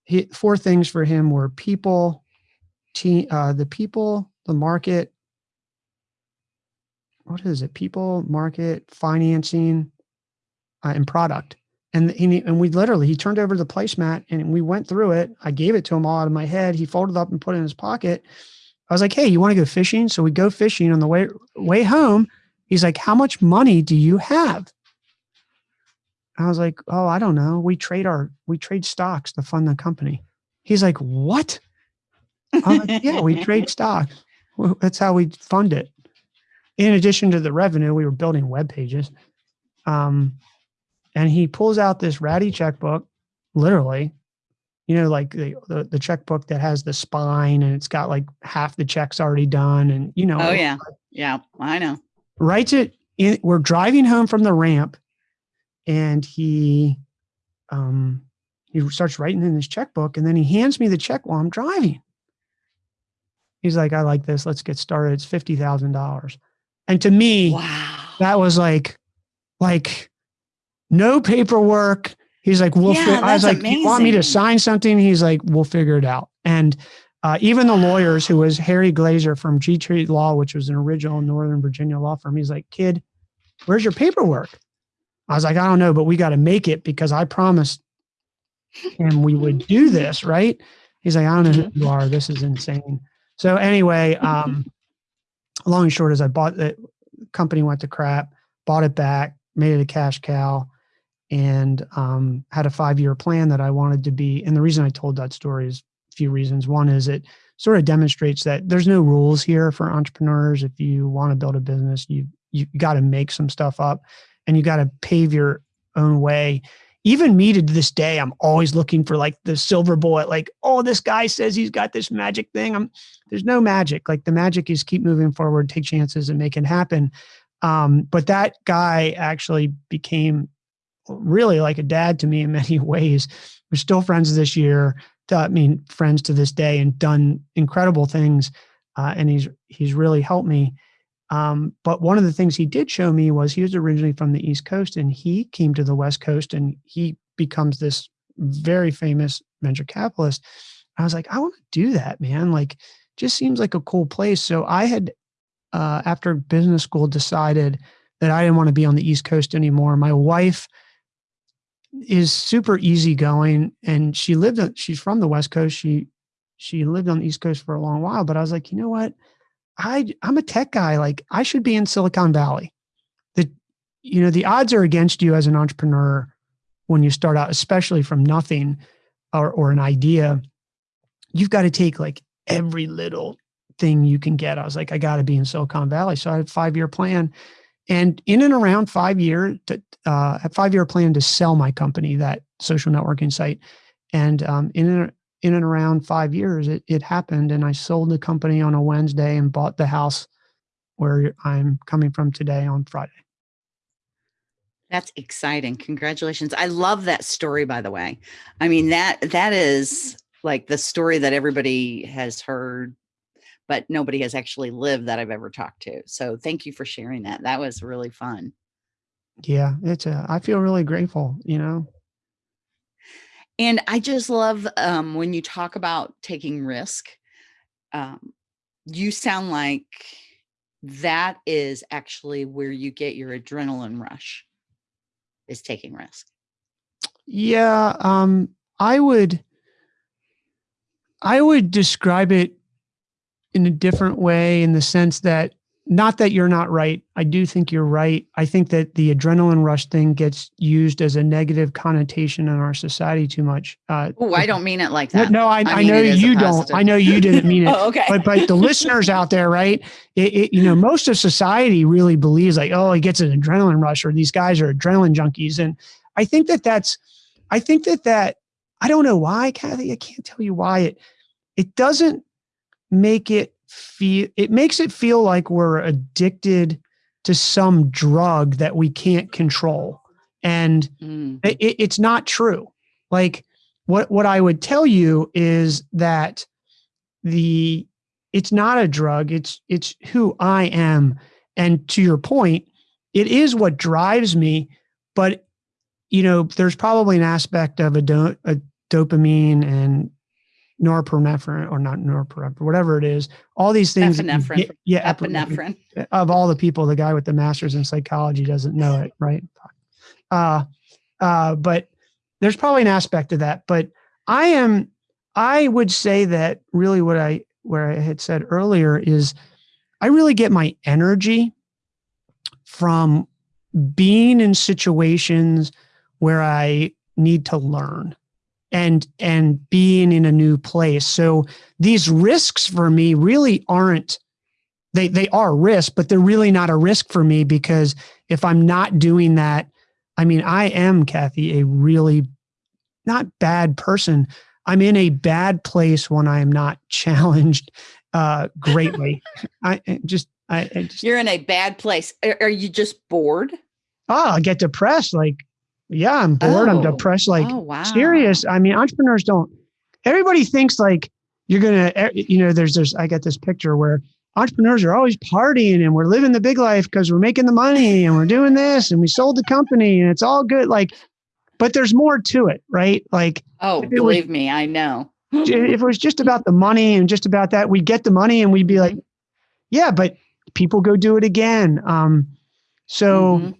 He, four things for him were people, team, uh, the people, the market. What is it? People, market, financing, uh, and product and he and we literally he turned over the placemat and we went through it. I gave it to him all out of my head. He folded up and put it in his pocket. I was like, hey, you want to go fishing? So we go fishing on the way way home. He's like, how much money do you have? I was like, oh, I don't know. We trade our we trade stocks to fund the company. He's like, what? Like, yeah, we trade stocks. That's how we fund it. In addition to the revenue, we were building web pages. Um, and he pulls out this ratty checkbook, literally, you know, like the, the, the checkbook that has the spine and it's got like half the checks already done, and you know.
Oh yeah, yeah, I know.
Writes it. In, we're driving home from the ramp, and he, um, he starts writing in his checkbook, and then he hands me the check while I'm driving. He's like, "I like this. Let's get started. It's fifty thousand dollars." And to me,
wow.
that was like, like no paperwork. He's like, we'll,
yeah,
I was like, amazing. you want me to sign something? He's like, we'll figure it out. And uh, even the lawyers who was Harry Glazer from G Tree Law, which was an original Northern Virginia law firm. He's like, kid, where's your paperwork? I was like, I don't know, but we got to make it because I promised him we would do this. Right. He's like, I don't know who you are. This is insane. So anyway, um, long and short is I bought the company went to crap, bought it back, made it a cash cow, and um, had a five year plan that I wanted to be. And the reason I told that story is a few reasons. One is it sort of demonstrates that there's no rules here for entrepreneurs. If you want to build a business, you you got to make some stuff up, and you got to pave your own way. Even me to this day, I'm always looking for like the silver bullet. Like, oh, this guy says he's got this magic thing. I'm there's no magic. Like the magic is keep moving forward, take chances, and make it happen. Um, but that guy actually became really like a dad to me in many ways. We're still friends this year. I mean, friends to this day, and done incredible things. Uh, and he's he's really helped me. Um, but one of the things he did show me was he was originally from the East Coast, and he came to the West Coast, and he becomes this very famous venture capitalist. I was like, I want to do that, man. Like, just seems like a cool place. So I had, uh, after business school, decided that I didn't want to be on the East Coast anymore. My wife is super easygoing, and she lived. She's from the West Coast. She she lived on the East Coast for a long while. But I was like, you know what? I I'm a tech guy. Like I should be in Silicon Valley. The you know the odds are against you as an entrepreneur when you start out, especially from nothing or or an idea. You've got to take like every little thing you can get. I was like, I got to be in Silicon Valley. So I had a five year plan. And in and around five year, to, uh, a five year plan to sell my company, that social networking site. And um, in and, in and around five years, it, it happened. And I sold the company on a Wednesday and bought the house where I'm coming from today on Friday.
That's exciting. Congratulations. I love that story, by the way. I mean, that that is like the story that everybody has heard but nobody has actually lived that I've ever talked to. So thank you for sharing that. That was really fun.
Yeah, it's a I feel really grateful, you know.
And I just love um when you talk about taking risk. Um you sound like that is actually where you get your adrenaline rush is taking risk.
Yeah, um I would I would describe it in a different way in the sense that not that you're not right. I do think you're right. I think that the adrenaline rush thing gets used as a negative connotation in our society too much.
Uh, oh, I don't mean it like that.
No, I, I, I know you don't. I know you didn't mean it.
oh, okay.
But but the listeners out there, right? It, it, you know, most of society really believes like, oh, he gets an adrenaline rush, or these guys are adrenaline junkies, and I think that that's, I think that that I don't know why, Kathy. I can't tell you why it it doesn't make it feel it makes it feel like we're addicted to some drug that we can't control. And mm. it, it's not true. Like what what i would tell you is that the it's not a drug. It's it's who i am. And to your point it is what drives me but you know there's probably an aspect of a, do, a dopamine and norepinephrine or not norepinephrine, whatever it is, all these things.
Epinephrine.
Get, yeah,
epinephrine.
Of all the people, the guy with the master's in psychology doesn't know it, right? Uh, uh, but there's probably an aspect of that. But I am, I would say that really what I where I had said earlier is I really get my energy from being in situations where I need to learn and and being in a new place. So these risks for me really aren't they they are risks, but they're really not a risk for me because if I'm not doing that, I mean, I am Kathy a really not bad person. I'm in a bad place when I am not challenged uh, greatly. I just, I, I just,
you're in a bad place. Are, are, you just bored?
Oh, I get depressed. Like, yeah, I'm bored. Oh. I'm depressed. Like, oh, wow. serious. I mean, entrepreneurs don't. Everybody thinks like you're gonna. You know, there's there's. I get this picture where entrepreneurs are always partying and we're living the big life because we're making the money and we're doing this and we sold the company and it's all good. Like, but there's more to it, right? Like,
oh, believe was, me, I know
if it was just about the money and just about that, we'd get the money and we'd be like, yeah, but people go do it again. Um, so mm-hmm.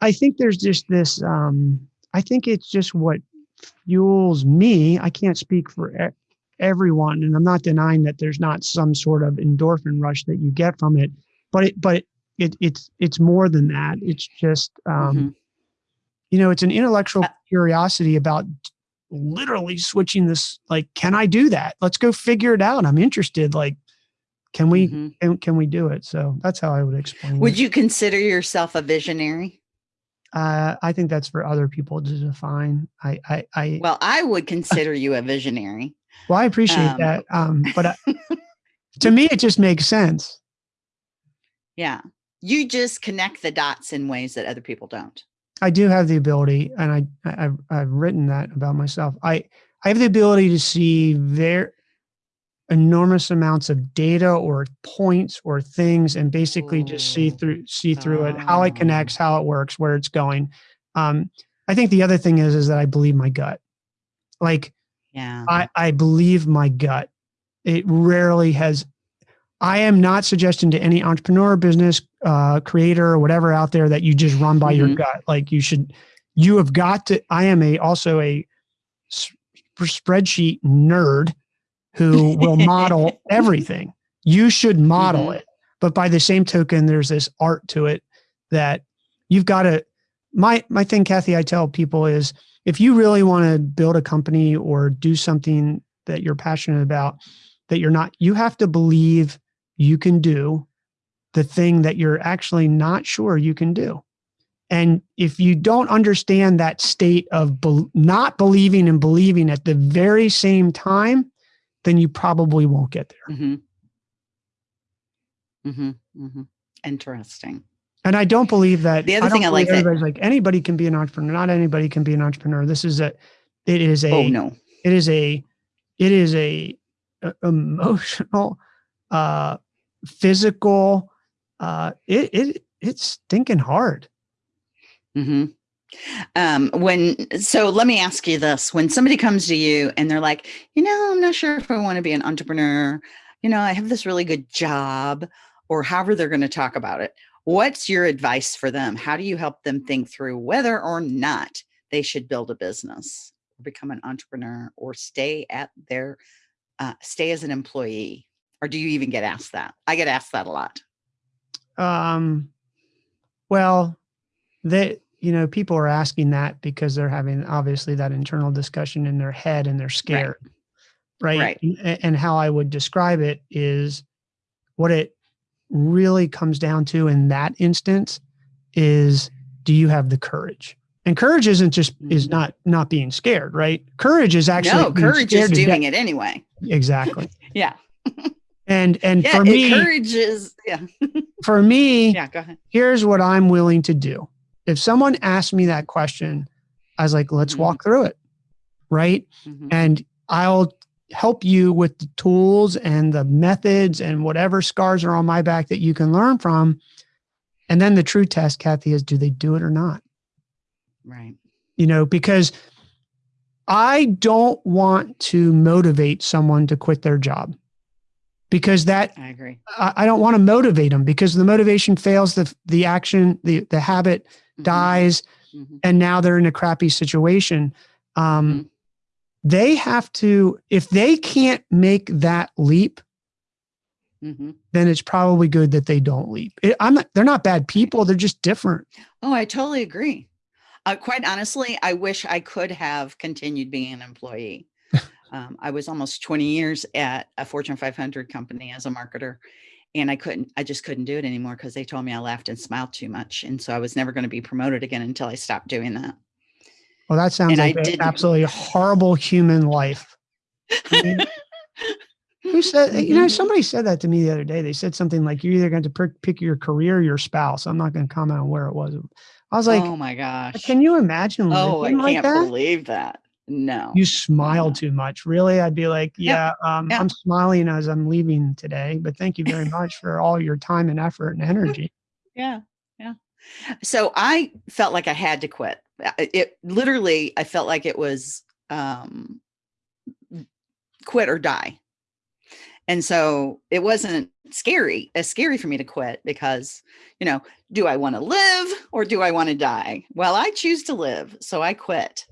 I think there's just this, um, I think it's just what fuels me. I can't speak for everyone, and I'm not denying that there's not some sort of endorphin rush that you get from it, but it, but it, it's, it's more than that. It's just, um, mm-hmm. you know, it's an intellectual uh curiosity about literally switching this like can i do that let's go figure it out i'm interested like can we mm-hmm. can, can we do it so that's how i would explain
would
it.
you consider yourself a visionary
uh, i think that's for other people to define. I i, I
well i would consider you a visionary.
Well i appreciate um, that um but I, to me it just makes sense.
Yeah. You just connect the dots in ways that other people don't.
I do have the ability, and I, I've, I've written that about myself. I, I have the ability to see very enormous amounts of data or points or things, and basically just see through see through it, how it connects, how it works, where it's going. Um, I think the other thing is is that I believe my gut. Like,
yeah,
I, I believe my gut. It rarely has I am not suggesting to any entrepreneur, business uh, creator, or whatever out there that you just run by mm-hmm. your gut. Like you should, you have got to. I am a also a spreadsheet nerd who will model everything. You should model mm-hmm. it, but by the same token, there's this art to it that you've got to. My my thing, Kathy, I tell people is if you really want to build a company or do something that you're passionate about, that you're not, you have to believe you can do the thing that you're actually not sure you can do. And if you don't understand that state of be- not believing and believing at the very same time, then you probably won't get there.
Mm-hmm. Mm-hmm. Mm-hmm. Interesting.
And I don't believe that.
The other I thing I like
everybody's that, like anybody can be an entrepreneur. Not anybody can be an entrepreneur. This is a. It is a.
Oh no.
It is a. It is a, a emotional, uh, physical. Uh, it it it's stinking hard.
Hmm. Um, when so, let me ask you this: When somebody comes to you and they're like, you know, I'm not sure if I want to be an entrepreneur. You know, I have this really good job, or however they're going to talk about it. What's your advice for them? How do you help them think through whether or not they should build a business, or become an entrepreneur, or stay at their uh, stay as an employee? or do you even get asked that? I get asked that a lot.
Um, well, they, you know, people are asking that because they're having obviously that internal discussion in their head and they're scared. Right.
Right.
And, and how I would describe it is what it really comes down to in that instance is do you have the courage? And courage isn't just is mm-hmm. not not being scared, right? Courage is actually
no courage is doing it anyway.
Exactly.
yeah.
And and yeah, for me,
encourages. Yeah.
for me,
yeah. Go ahead.
Here's what I'm willing to do. If someone asked me that question, I was like, let's mm-hmm. walk through it, right? Mm-hmm. And I'll help you with the tools and the methods and whatever scars are on my back that you can learn from. And then the true test, Kathy, is do they do it or not?
Right.
You know, because I don't want to motivate someone to quit their job because that
I agree.
I, I, don't want to motivate them because the motivation fails, the the action, the the habit mm-hmm. dies, mm-hmm. and now they're in a crappy situation. Um, mm-hmm. They have to if they can't make that leap mm-hmm. then it's probably good that they don't leap. It, I'm not, they're not bad people. They're just different.
Oh, I totally agree. Uh, quite honestly, I wish I could have continued being an employee. um, I was almost 20 years at a Fortune 500 company as a marketer, and I couldn't, I just couldn't do it anymore because they told me I laughed and smiled too much. And so I was never going to be promoted again until I stopped doing that.
Well, that sounds and like absolutely horrible human life. I mean, who said, you know, mm-hmm. somebody said that to me the other day. They said something like, you're either going to pick your career or your spouse. I'm not going to comment on where it was. I was like,
oh my gosh.
Can you imagine?
Oh, I can't believe that. No.
You smile no. too much. Really? I'd be like, yeah, yep. Um, yep. I'm smiling as I'm leaving today, but thank you very much for all your time and effort and energy.
yeah. Yeah. So I felt like I had to quit. Uh, it literally, I felt like it was um, quit or die. And so it wasn't scary, as scary for me to quit because, you know, do I want to live or do I want to die? Well, I choose to live. So I quit.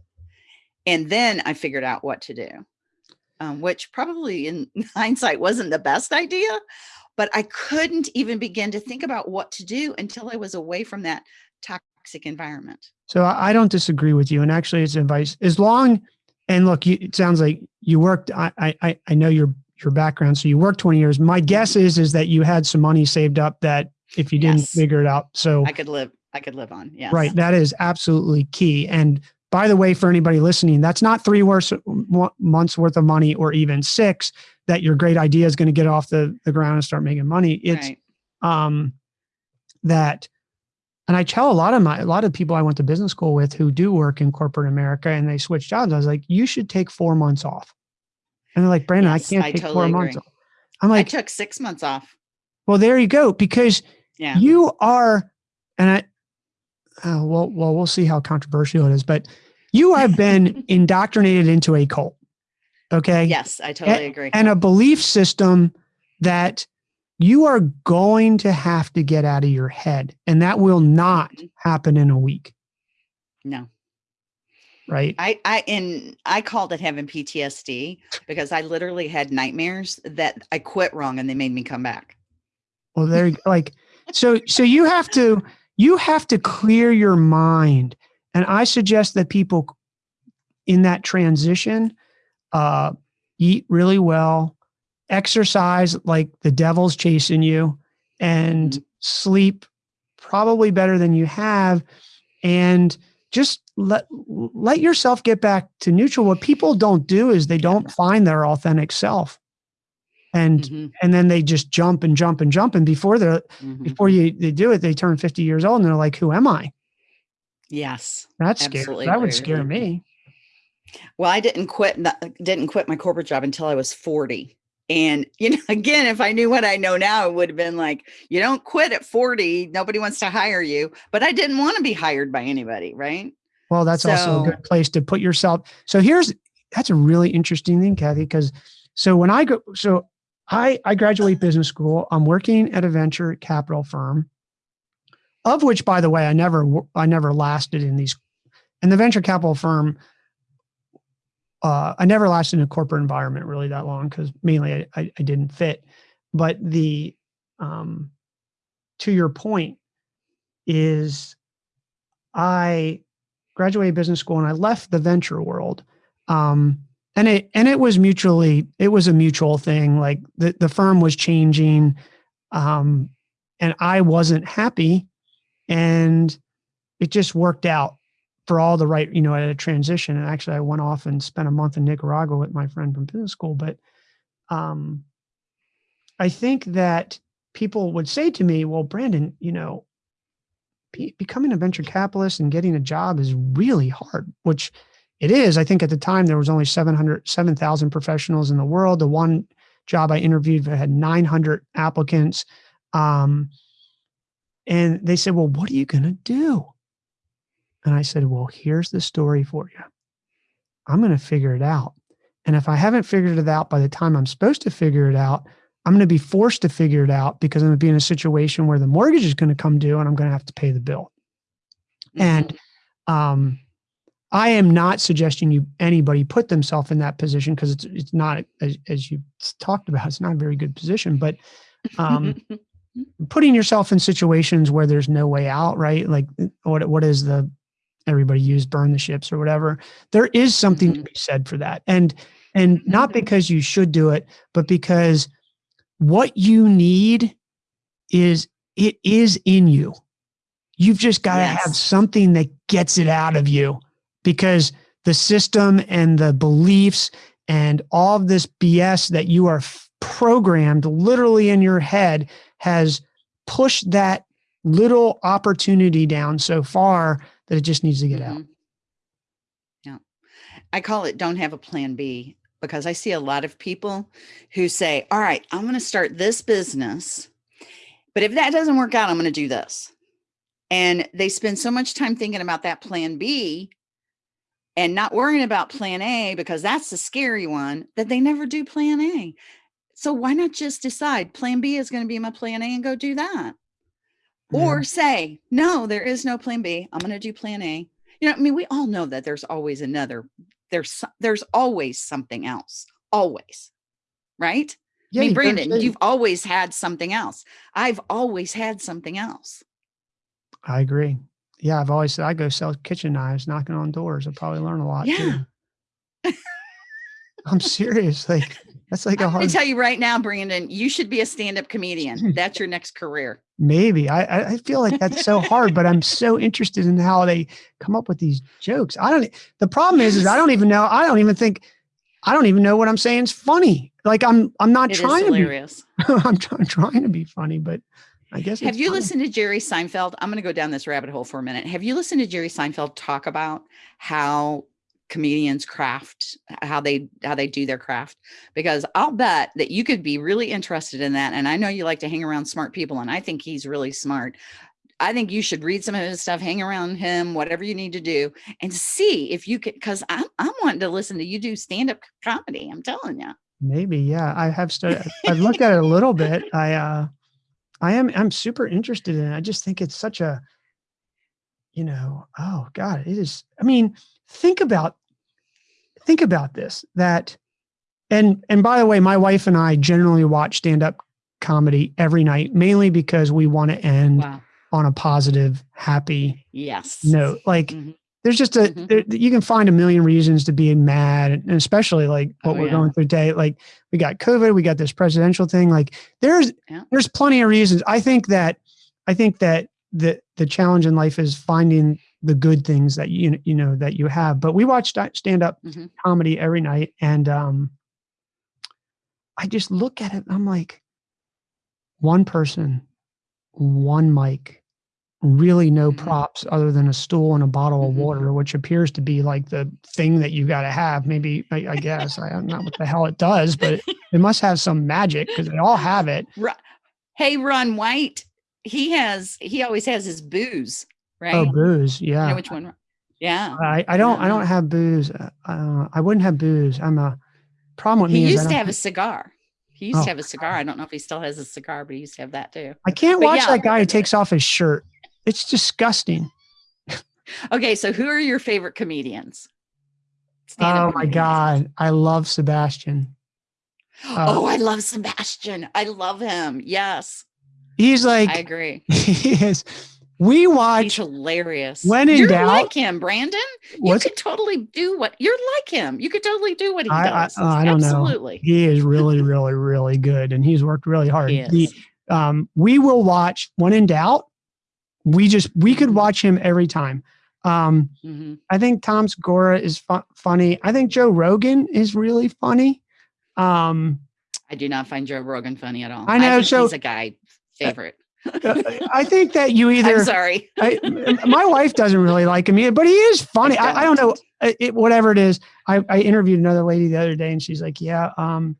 And then I figured out what to do, um, which probably in hindsight wasn't the best idea, but I couldn't even begin to think about what to do until I was away from that toxic environment.
So I don't disagree with you. And actually it's advice as long, and look, you, it sounds like you worked, I, I, I know your, your background. So you worked 20 years. My guess is, is that you had some money saved up that if you didn't yes. figure it out. So
I could live, I could live on. Yeah.
Right. That is absolutely key. And by the way, for anybody listening, that's not three worth, months worth of money or even six that your great idea is going to get off the, the ground and start making money. It's right. um, that, and I tell a lot of my, a lot of people I went to business school with who do work in corporate America and they switch jobs. I was like, you should take four months off. And they're like, Brandon, yes, I can't I take totally four agree. months off. I'm like,
I took six months off.
Well, there you go. Because yeah. you are, and I, uh, well, well, we'll see how controversial it is, but you have been indoctrinated into a cult. Okay.
Yes, I totally
and,
agree.
And a belief system that you are going to have to get out of your head, and that will not mm-hmm. happen in a week.
No.
Right.
I I and I called it having PTSD because I literally had nightmares that I quit wrong and they made me come back.
Well, there like so so you have to you have to clear your mind. And I suggest that people in that transition uh, eat really well, exercise like the devil's chasing you, and mm-hmm. sleep probably better than you have. And just let let yourself get back to neutral. What people don't do is they don't find their authentic self and mm-hmm. and then they just jump and jump and jump and before they're mm-hmm. before you they do it they turn 50 years old and they're like who am i
yes
that's scary. that would scare me.
Well i didn't quit didn't quit my corporate job until i was 40 and you know again if i knew what i know now it would have been like you don't quit at 40 nobody wants to hire you but i didn't want to be hired by anybody right?
Well that's so, also a good place to put yourself so here's that's a really interesting thing kathy because so when i go so I, I graduate business school. I'm working at a venture capital firm, of which, by the way, I never I never lasted in these. and the venture capital firm, uh, I never lasted in a corporate environment really that long because mainly I, I, I, didn't fit. But the um, to your point is I graduated business school and I left the venture world. Um, and it and it was mutually it was a mutual thing like the the firm was changing um and I wasn't happy and it just worked out for all the right you know at a transition and actually I went off and spent a month in Nicaragua with my friend from business school but um I think that people would say to me well Brandon you know becoming a venture capitalist and getting a job is really hard which it is. I think at the time there was only 700, 7,000 professionals in the world. The one job I interviewed had 900 applicants. Um, and they said, well, what are you going to do? And I said, well, here's the story for you. I'm going to figure it out. And if I haven't figured it out by the time I'm supposed to figure it out, I'm going to be forced to figure it out because I'm going to be in a situation where the mortgage is going to come due and I'm going to have to pay the bill. Mm-hmm. And um, I am not suggesting you anybody put themselves in that position because it's it's not as, as you talked about it's not a very good position but um, putting yourself in situations where there's no way out, right? Like what what is the everybody use burn the ships or whatever. There is something mm-hmm. to be said for that. And and not mm-hmm. because you should do it, but because what you need is it is in you. You've just got to yes. have something that gets it out of you because the system and the beliefs and all of this BS that you are programmed literally in your head has pushed that little opportunity down so far that it just needs to get mm-hmm. out.
Yeah. I call it don't have a plan B because I see a lot of people who say, All right, I'm going to start this business. But if that doesn't work out, I'm going to do this. And they spend so much time thinking about that plan B and not worrying about plan A because that's the scary one that they never do plan A. So why not just decide plan B is going to be my plan A and go do that? Yeah. Or mm-hmm. say, no, there is no plan B. I'm going to do plan A. You know, I mean, we all know that there's always another, there's, there's always something else, always. Right. Yeah, I mean, Brandon, you've always had something else. I've always had something else.
I agree. Yeah. I've always said I go sell kitchen knives, knocking on doors. I'll probably learn a lot. Yeah. I'm serious. Like, that's like a hard.
I tell you right now, Brandon, you should be a stand-up comedian. Hmm. That's your next career.
Maybe I I feel like that's so hard, but I'm so interested in how they come up with these jokes. I don't. The problem is, is I don't even know. I don't even think. I don't even know what I'm saying is funny. Like I'm I'm not it trying to be. I'm trying trying to be funny, but I guess.
Have you
funny.
listened to Jerry Seinfeld? I'm going to go down this rabbit hole for a minute. Have you listened to Jerry Seinfeld talk about how comedians craft how they how they do their craft because i'll bet that you could be really interested in that and i know you like to hang around smart people and i think he's really smart. I think you should read some of his stuff hang around him whatever you need to do and see if you can because i'm, I'm wanting to listen to you do stand-up comedy i'm telling you
maybe yeah i have started i've looked at it a little bit i uh i am i'm super interested in it i just think it's such a you know oh god it is i mean think about think about this that and and by the way my wife and i generally watch stand-up comedy every night mainly because we want to end wow. on a positive happy
yes
note like mm-hmm. there's just a mm-hmm. there, you can find a million reasons to be mad and especially like what oh, we're yeah. going through today like we got covid we got this presidential thing like there's yeah. there's plenty of reasons i think that i think that the the challenge in life is finding the good things that you you know that you have. But we watch stand up mm-hmm. comedy every night, and um, I just look at it. I'm like, one person, one mic, really no mm-hmm. props other than a stool and a bottle mm-hmm. of water, which appears to be like the thing that you got to have. Maybe I, I guess I don't know what the hell it does, but it, it must have some magic because they all have it.
Hey, Ron White, he has he always has his booze. Oh, right?
Oh, booze. Yeah.
Which one? Yeah.
I, I don't I don't have booze. Uh, I wouldn't have booze. I'm a problem with
he
me.
He used to have a cigar. He used oh. to have a cigar. I don't know if he still has a cigar, but he used to have that too.
I can't but watch yeah. that guy who takes off his shirt. It's disgusting.
okay, so who are your favorite comedians?
oh my god, I love Sebastian.
Uh, oh, I love Sebastian. I love him. Yes.
He's like
I agree.
He is we watch.
He's hilarious.
When in
you're
doubt,
like him, Brandon. You could totally do what you're like him. You could totally do what he I, does.
I, uh, I don't Absolutely. know. He is really, really, really good, and he's worked really hard. He, um, we will watch. When in doubt, we just we could mm-hmm. watch him every time. Um, mm-hmm. I think Tom Segura is fu- funny. I think Joe Rogan is really funny. Um,
I do not find Joe Rogan funny at all.
I know. I so
he's a guy favorite.
I think that you either.
I'm sorry.
I, my wife doesn't really like him either, but he is funny. I, I, don't know. It, whatever it is. I, I interviewed another lady the other day, and she's like, "Yeah, um,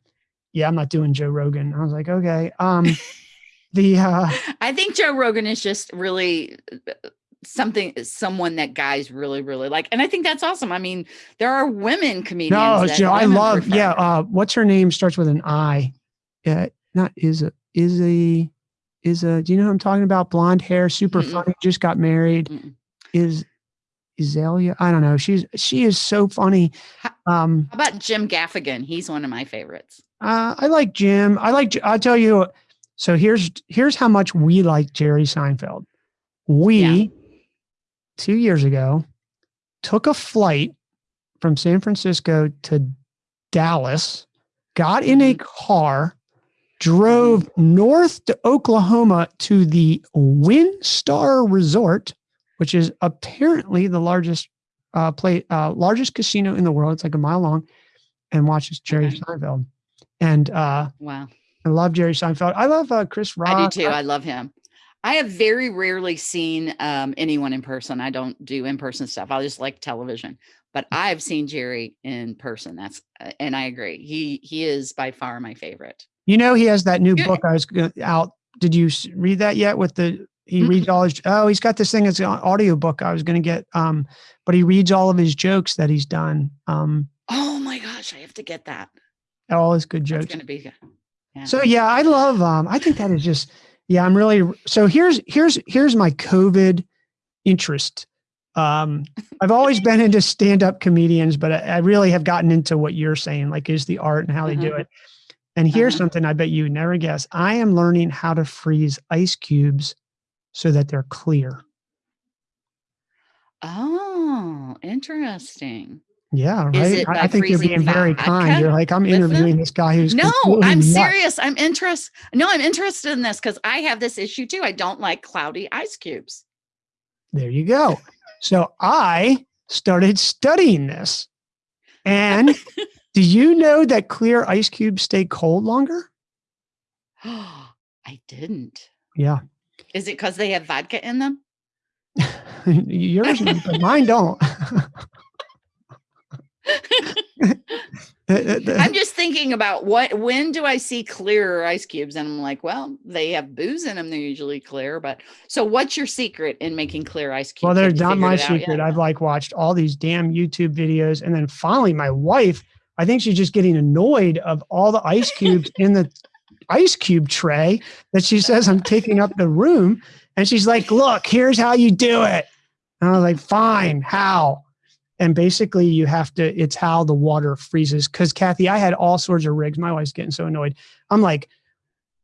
yeah, I'm not doing Joe Rogan." I was like, "Okay." Um, the uh,
I think Joe Rogan is just really uh, something someone that guys really really like and i think that's awesome i mean there are women comedians no
Joe, i love prefer. yeah uh what's her name starts with an i yeah not is a is a is a do you know who I'm talking about? Blonde hair, super mm funny, just got married. mm Is Azalea? I don't know. She's she is so funny.
Um, How about Jim Gaffigan? He's one of my favorites.
Uh, I like Jim. I like. I'll tell you, So here's here's how much we like Jerry Seinfeld. We yeah. two years ago took a flight from San Francisco to Dallas, got in a mm-hmm. car, drove mm-hmm. north to Oklahoma to the WinStar Resort, which is apparently the largest uh, play uh, largest casino in the world. It's like a mile long, and watches Jerry okay. Seinfeld. And uh,
wow,
I love Jerry Seinfeld. I love uh, Chris Rock.
I do too. I, I love him. I have very rarely seen um, anyone in person. I don't do in person stuff. I just like television. But mm. I've seen Jerry in person. That's uh, and I agree. He he is by far my favorite.
You know, he has that new book I was out. Did you read that yet? With the he reads all his. Oh, he's got this thing. It's an audio book. I was going to get. Um, but he reads all of his jokes that he's done. Um,
oh my gosh, I have to get that.
All his good jokes.
It's going to be good.
Yeah. So yeah, I love. Um, I think that is just. Yeah, I'm really. So here's here's here's my COVID interest. Um, I've always been into stand-up comedians, but I, I, really have gotten into what you're saying, like is the art and how they do mm-hmm. it. And here's uh-huh. something I bet you never guess. I am learning how to freeze ice cubes so that they're clear.
Oh, interesting.
Yeah, right. I, I think you're being very kind. You're like, I'm interviewing them? this guy who's
no, I'm nuts. serious. I'm interested. No, I'm interested in this because I have this issue too. I don't like cloudy ice cubes.
There you go. So I started studying this. And do you know that clear ice cubes stay cold longer?
I didn't.
Yeah.
Is it because they have vodka in them?
Yours, but mine don't.
I'm just thinking about what when do I see clearer ice cubes? And I'm like, well, they have booze in them. They're usually clear. But so what's your secret in making clear ice cubes?
Well, they're not my secret. I've like watched all these damn YouTube videos. And then finally my wife, I think she's just getting annoyed of all the ice cubes in the ice cube tray that she says I'm taking up the room. And she's like, look, here's how you do it. And I was like, fine, how? And basically you have to, it's how the water freezes. Cause Kathy, I had all sorts of rigs. My wife's getting so annoyed. I'm like,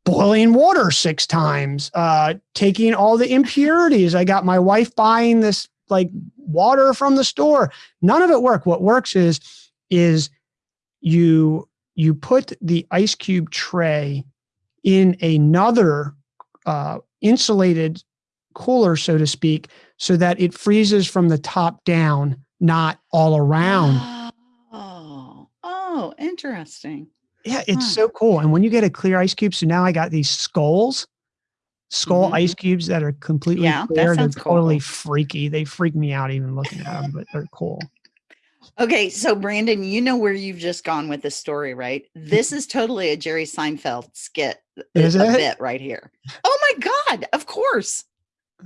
boiling water six times, uh, taking all the impurities. I got my wife buying this like water from the store. None of it worked. What works is, is you, you put the ice cube tray in another uh, insulated cooler, so to speak, so that it freezes from the top down, not all around.
Oh, oh, interesting.
Yeah, it's huh. so cool. And when you get a clear ice cube, so now I got these skulls, skull mm-hmm. ice cubes that are completely yeah, clear. They're cool. totally freaky. They freak me out even looking at them, but they're cool.
Okay, so Brandon, you know where you've just gone with this story, right? This is totally a Jerry Seinfeld skit. Is a it? bit right here. Oh my God! Of course.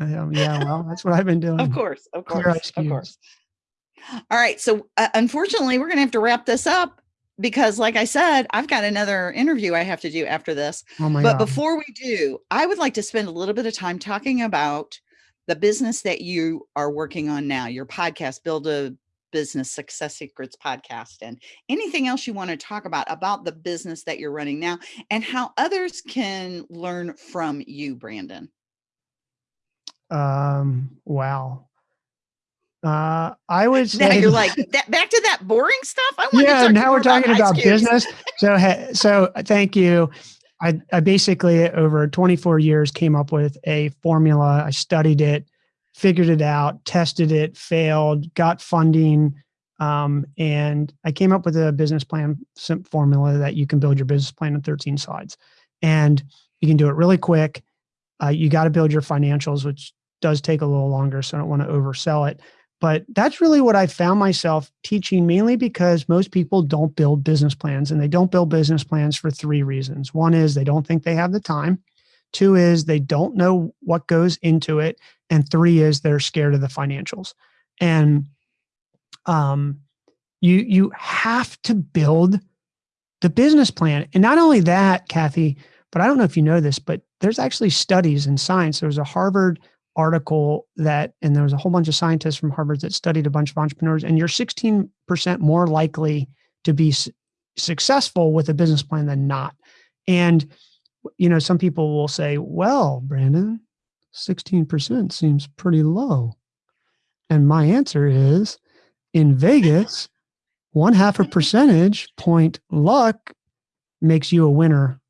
Um, yeah, well, that's what I've been doing.
of course, of course, of course. All right, so uh, unfortunately, we're gonna have to wrap this up because, like I said, I've got another interview I have to do after this. Oh my but God. before we do, I would like to spend a little bit of time talking about the business that you are working on now, your podcast, Build a business success secrets podcast and anything else you want to talk about about the business that you're running now and how others can learn from you brandon.
Um wow. Uh i would say
now you're like that, back to that boring stuff? I want
yeah now we're talking about, about business. So so uh, thank you. I, I basically over 24 years came up with a formula. I studied it figured it out, tested it, failed, got funding, um, and I came up with a business plan formula that you can build your business plan in 13 slides. And you can do it really quick. Uh, you got to build your financials, which does take a little longer, so I don't want to oversell it. But that's really what I found myself teaching mainly because most people don't build business plans and they don't build business plans for three reasons. One is they don't think they have the time. Two is they don't know what goes into it. And three is they're scared of the financials. And um, you you have to build the business plan. And not only that, Kathy, but I don't know if you know this, but there's actually studies in science. There was a Harvard article that, and there was a whole bunch of scientists from Harvard that studied a bunch of entrepreneurs, and you're 16% more likely to be successful with a business plan than not. And you know, some people will say, well, Brandon, 16% seems pretty low. And my answer is in Vegas, one half a percentage point luck makes you a winner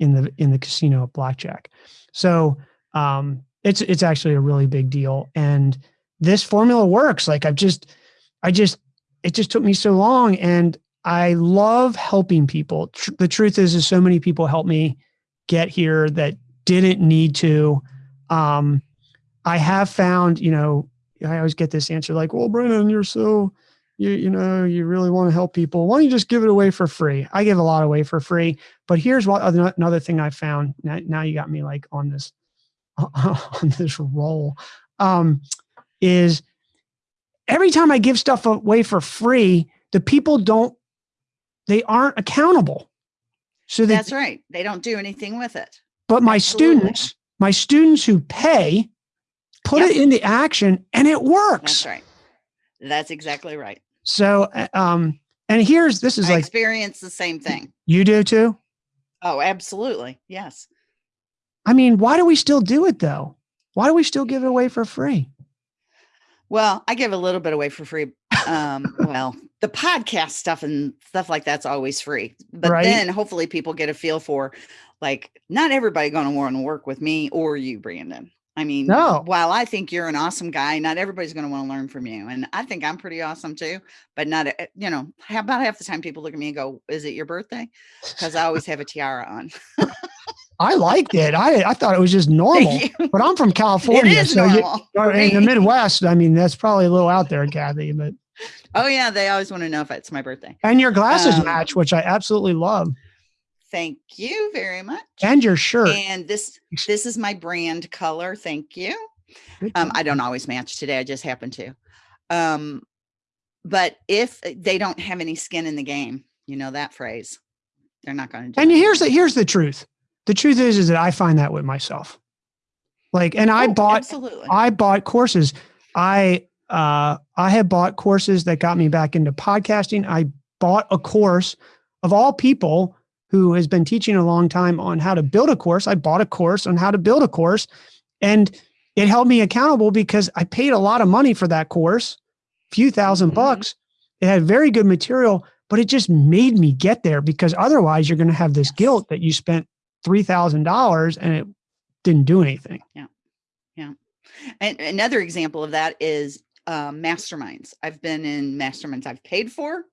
in the in the casino at blackjack. So um, it's it's actually a really big deal. And this formula works. Like I've just I just it just took me so long and I love helping people. Tr the truth is, is so many people help me get here that didn't need to. Um, I have found, you know, I always get this answer like, well, Brandon, you're so, you, you know, you really want to help people. Why don't you just give it away for free? I give a lot away for free, but here's what another thing I found. Now, now you got me like on this, on this roll, um, is every time I give stuff away for free, the people don't, they aren't accountable.
So they, that's right. They don't do anything with it.
But my Absolutely. students, my students who pay, put yep. it into action and it works.
That's right. That's exactly right.
So, uh, um, and here's this is
I
like
experience the same thing.
You do too?
Oh, absolutely. Yes.
I mean, why do we still do it though? Why do we still give it away for free?
Well, I give a little bit away for free. Um, well, the podcast stuff and stuff like that's always free. But right. then hopefully people get a feel for like not everybody going to want to work with me or you, Brandon. I mean, no. while I think you're an awesome guy, not everybody's going to want to learn from you. And I think I'm pretty awesome too, but not, eh, you know, how about half the time people look at me and go, is it your birthday? Because I always have a tiara on.
I liked it. I, I thought it was just normal, but I'm from California. so you, in the Midwest, I mean, that's probably a little out there, Kathy, but.
Oh yeah. They always want to know if it's my birthday.
And your glasses um, match, which I absolutely love.
Thank you very much.
And your shirt.
And this this is my brand color. Thank you. Um, I don't always match today. I just happen to. Um, but if they don't have any skin in the game, you know that phrase, they're not going to.
And here's the here's the truth. The truth is, is that I find that with myself. Like, and I oh, bought absolutely. I bought courses. I uh I have bought courses that got me back into podcasting. I bought a course of all people who has been teaching a long time on how to build a course. I bought a course on how to build a course and it held me accountable because I paid a lot of money for that course, a few 1000 mm-hmm. bucks. It had very good material, but it just made me get there because otherwise you're going to have this guilt that you spent $3,000 and it didn't do anything.
Yeah. Yeah. And another example of that is um, masterminds. I've been in masterminds I've paid for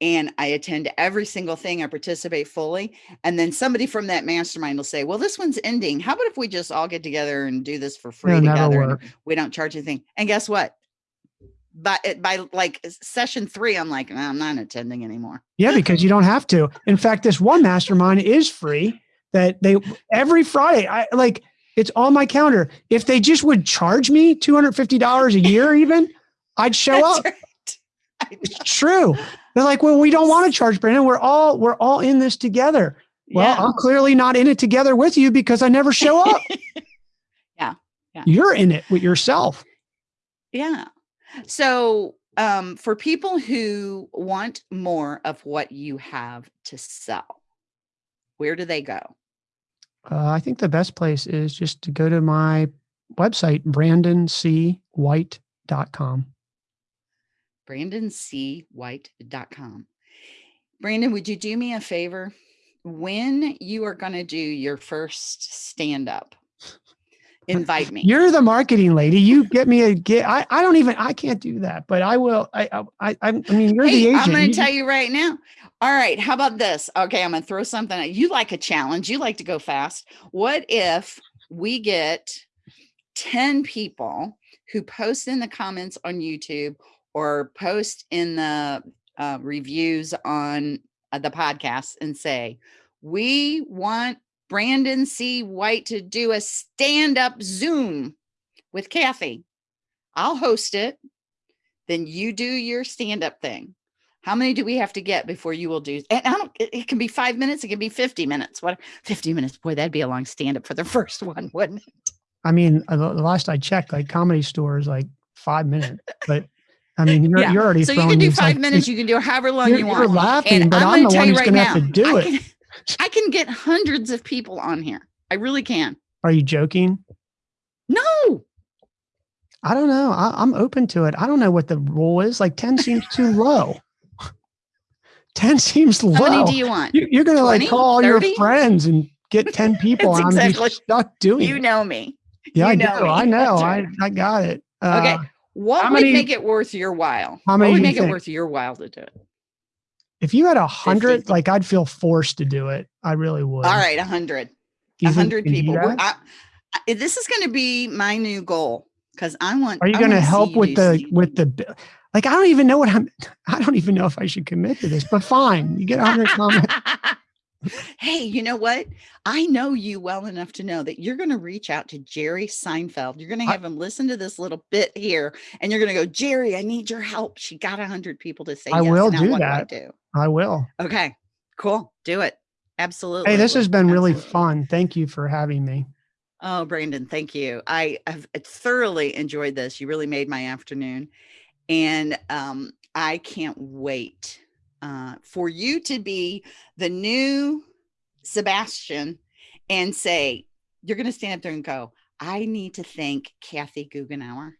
and I attend every single thing. I participate fully. And then somebody from that mastermind will say, well, this one's ending. How about if we just all get together and do this for free It'll together? We don't charge anything. And guess what? By, by like session three, I'm like, I'm not attending anymore.
Yeah, because you don't have to. In fact, this one mastermind is free that they every Friday, I like it's on my calendar. If they just would charge me $250 a year, even I'd show up. Right. It's true. They're like, well, we don't want to charge Brandon. We're all we're all in this together. Well, yeah. I'm clearly not in it together with you because I never show up.
yeah. yeah.
You're in it with yourself.
Yeah. So um, for people who want more of what you have to sell, where do they go?
Uh, I think the best place is just to go to my website, brandoncwhite.com
brandoncwhite.com. Brandon, would you do me a favor? When you are going to do your first stand up, invite me.
You're the marketing lady. You get me a get. I, I don't even, I can't do that, but I will. I, I, I, mean, you're hey, the agent.
I'm going to tell you right now. All right. How about this? Okay. I'm going to throw something. At You like a challenge. You like to go fast. What if we get 10 people who post in the comments on YouTube or post in the uh, reviews on uh, the podcast and say, we want Brandon C. White to do a stand up Zoom with Kathy. I'll host it. Then you do your stand up thing. How many do we have to get before you will do? And I don't, it, it can be five minutes. It can be 50 minutes. What 50 minutes? Boy, that'd be a long stand up for the first one, wouldn't it?
I mean, uh, the last I checked, like comedy stores, like five minutes, but I mean, you're, yeah. you're already.
So you can do five like, minutes. You can do however long you want.
You're laughing, and but I'm, I'm the one who's right going to have to do it.
I can get hundreds of people on here. I really can.
Are you joking?
No.
I don't know. I, am open to it. I don't know what the rule is. Like 10 seems too low. 10 seems low.
How many do you want?
You, are going to like call all 30? your friends and get 10 people and exactly. I'm stuck doing
You know me.
Yeah, you I know. I know. Right. I, I got it.
Uh, okay. What would many, make it worth your while? How many what would make it worth your while to do it?
If you had a hundred, like I'd feel forced to do it. I really would.
All right, a hundred. A hundred people. I, I, this is going to be my new goal because I want.
Are you going to help with the with the? Like I don't even know what I'm. I don't even know if I should commit to this. But fine, you get a hundred comments.
hey, you know what? I know you well enough to know that you're going to reach out to Jerry Seinfeld. You're going to have I, him listen to this little bit here, and you're going to go, Jerry, I need your help. She got a hundred people to say.
I
yes.
will do that. Do I, do? I will.
Okay, cool. Do it. Absolutely.
Hey, this has been Absolutely. really fun. Thank you for having me.
Oh, Brandon, thank you. I have thoroughly enjoyed this. You really made my afternoon. And um, I can't wait uh, for you to be the new Sebastian and say, you're going to stand up there and go, I need to thank Kathy Goughenour.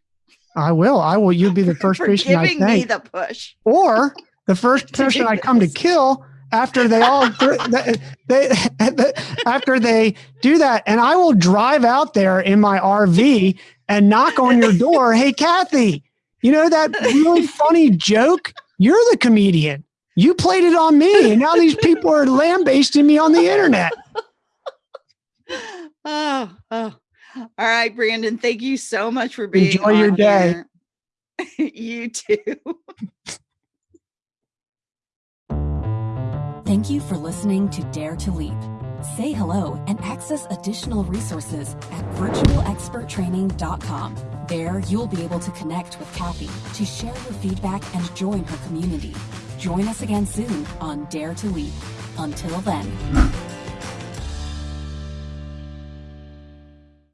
I will. I will. You'll be the first person I thank. me
the push.
Or the first person I come to kill after they all they, they, after they do that and i will drive out there in my rv and knock on your door hey kathy you know that really funny joke you're the comedian you played it on me, and now these people are lambasting me on the internet.
Oh, oh. All right, Brandon. Thank you so much for being
Enjoy your day.
you too.
Thank you for listening to Dare to Leap. Say hello and access additional resources at virtualexperttraining.com. There, you'll be able to connect with Kathy to share your feedback and join her community. Join us again soon on Dare to Leap. Until then.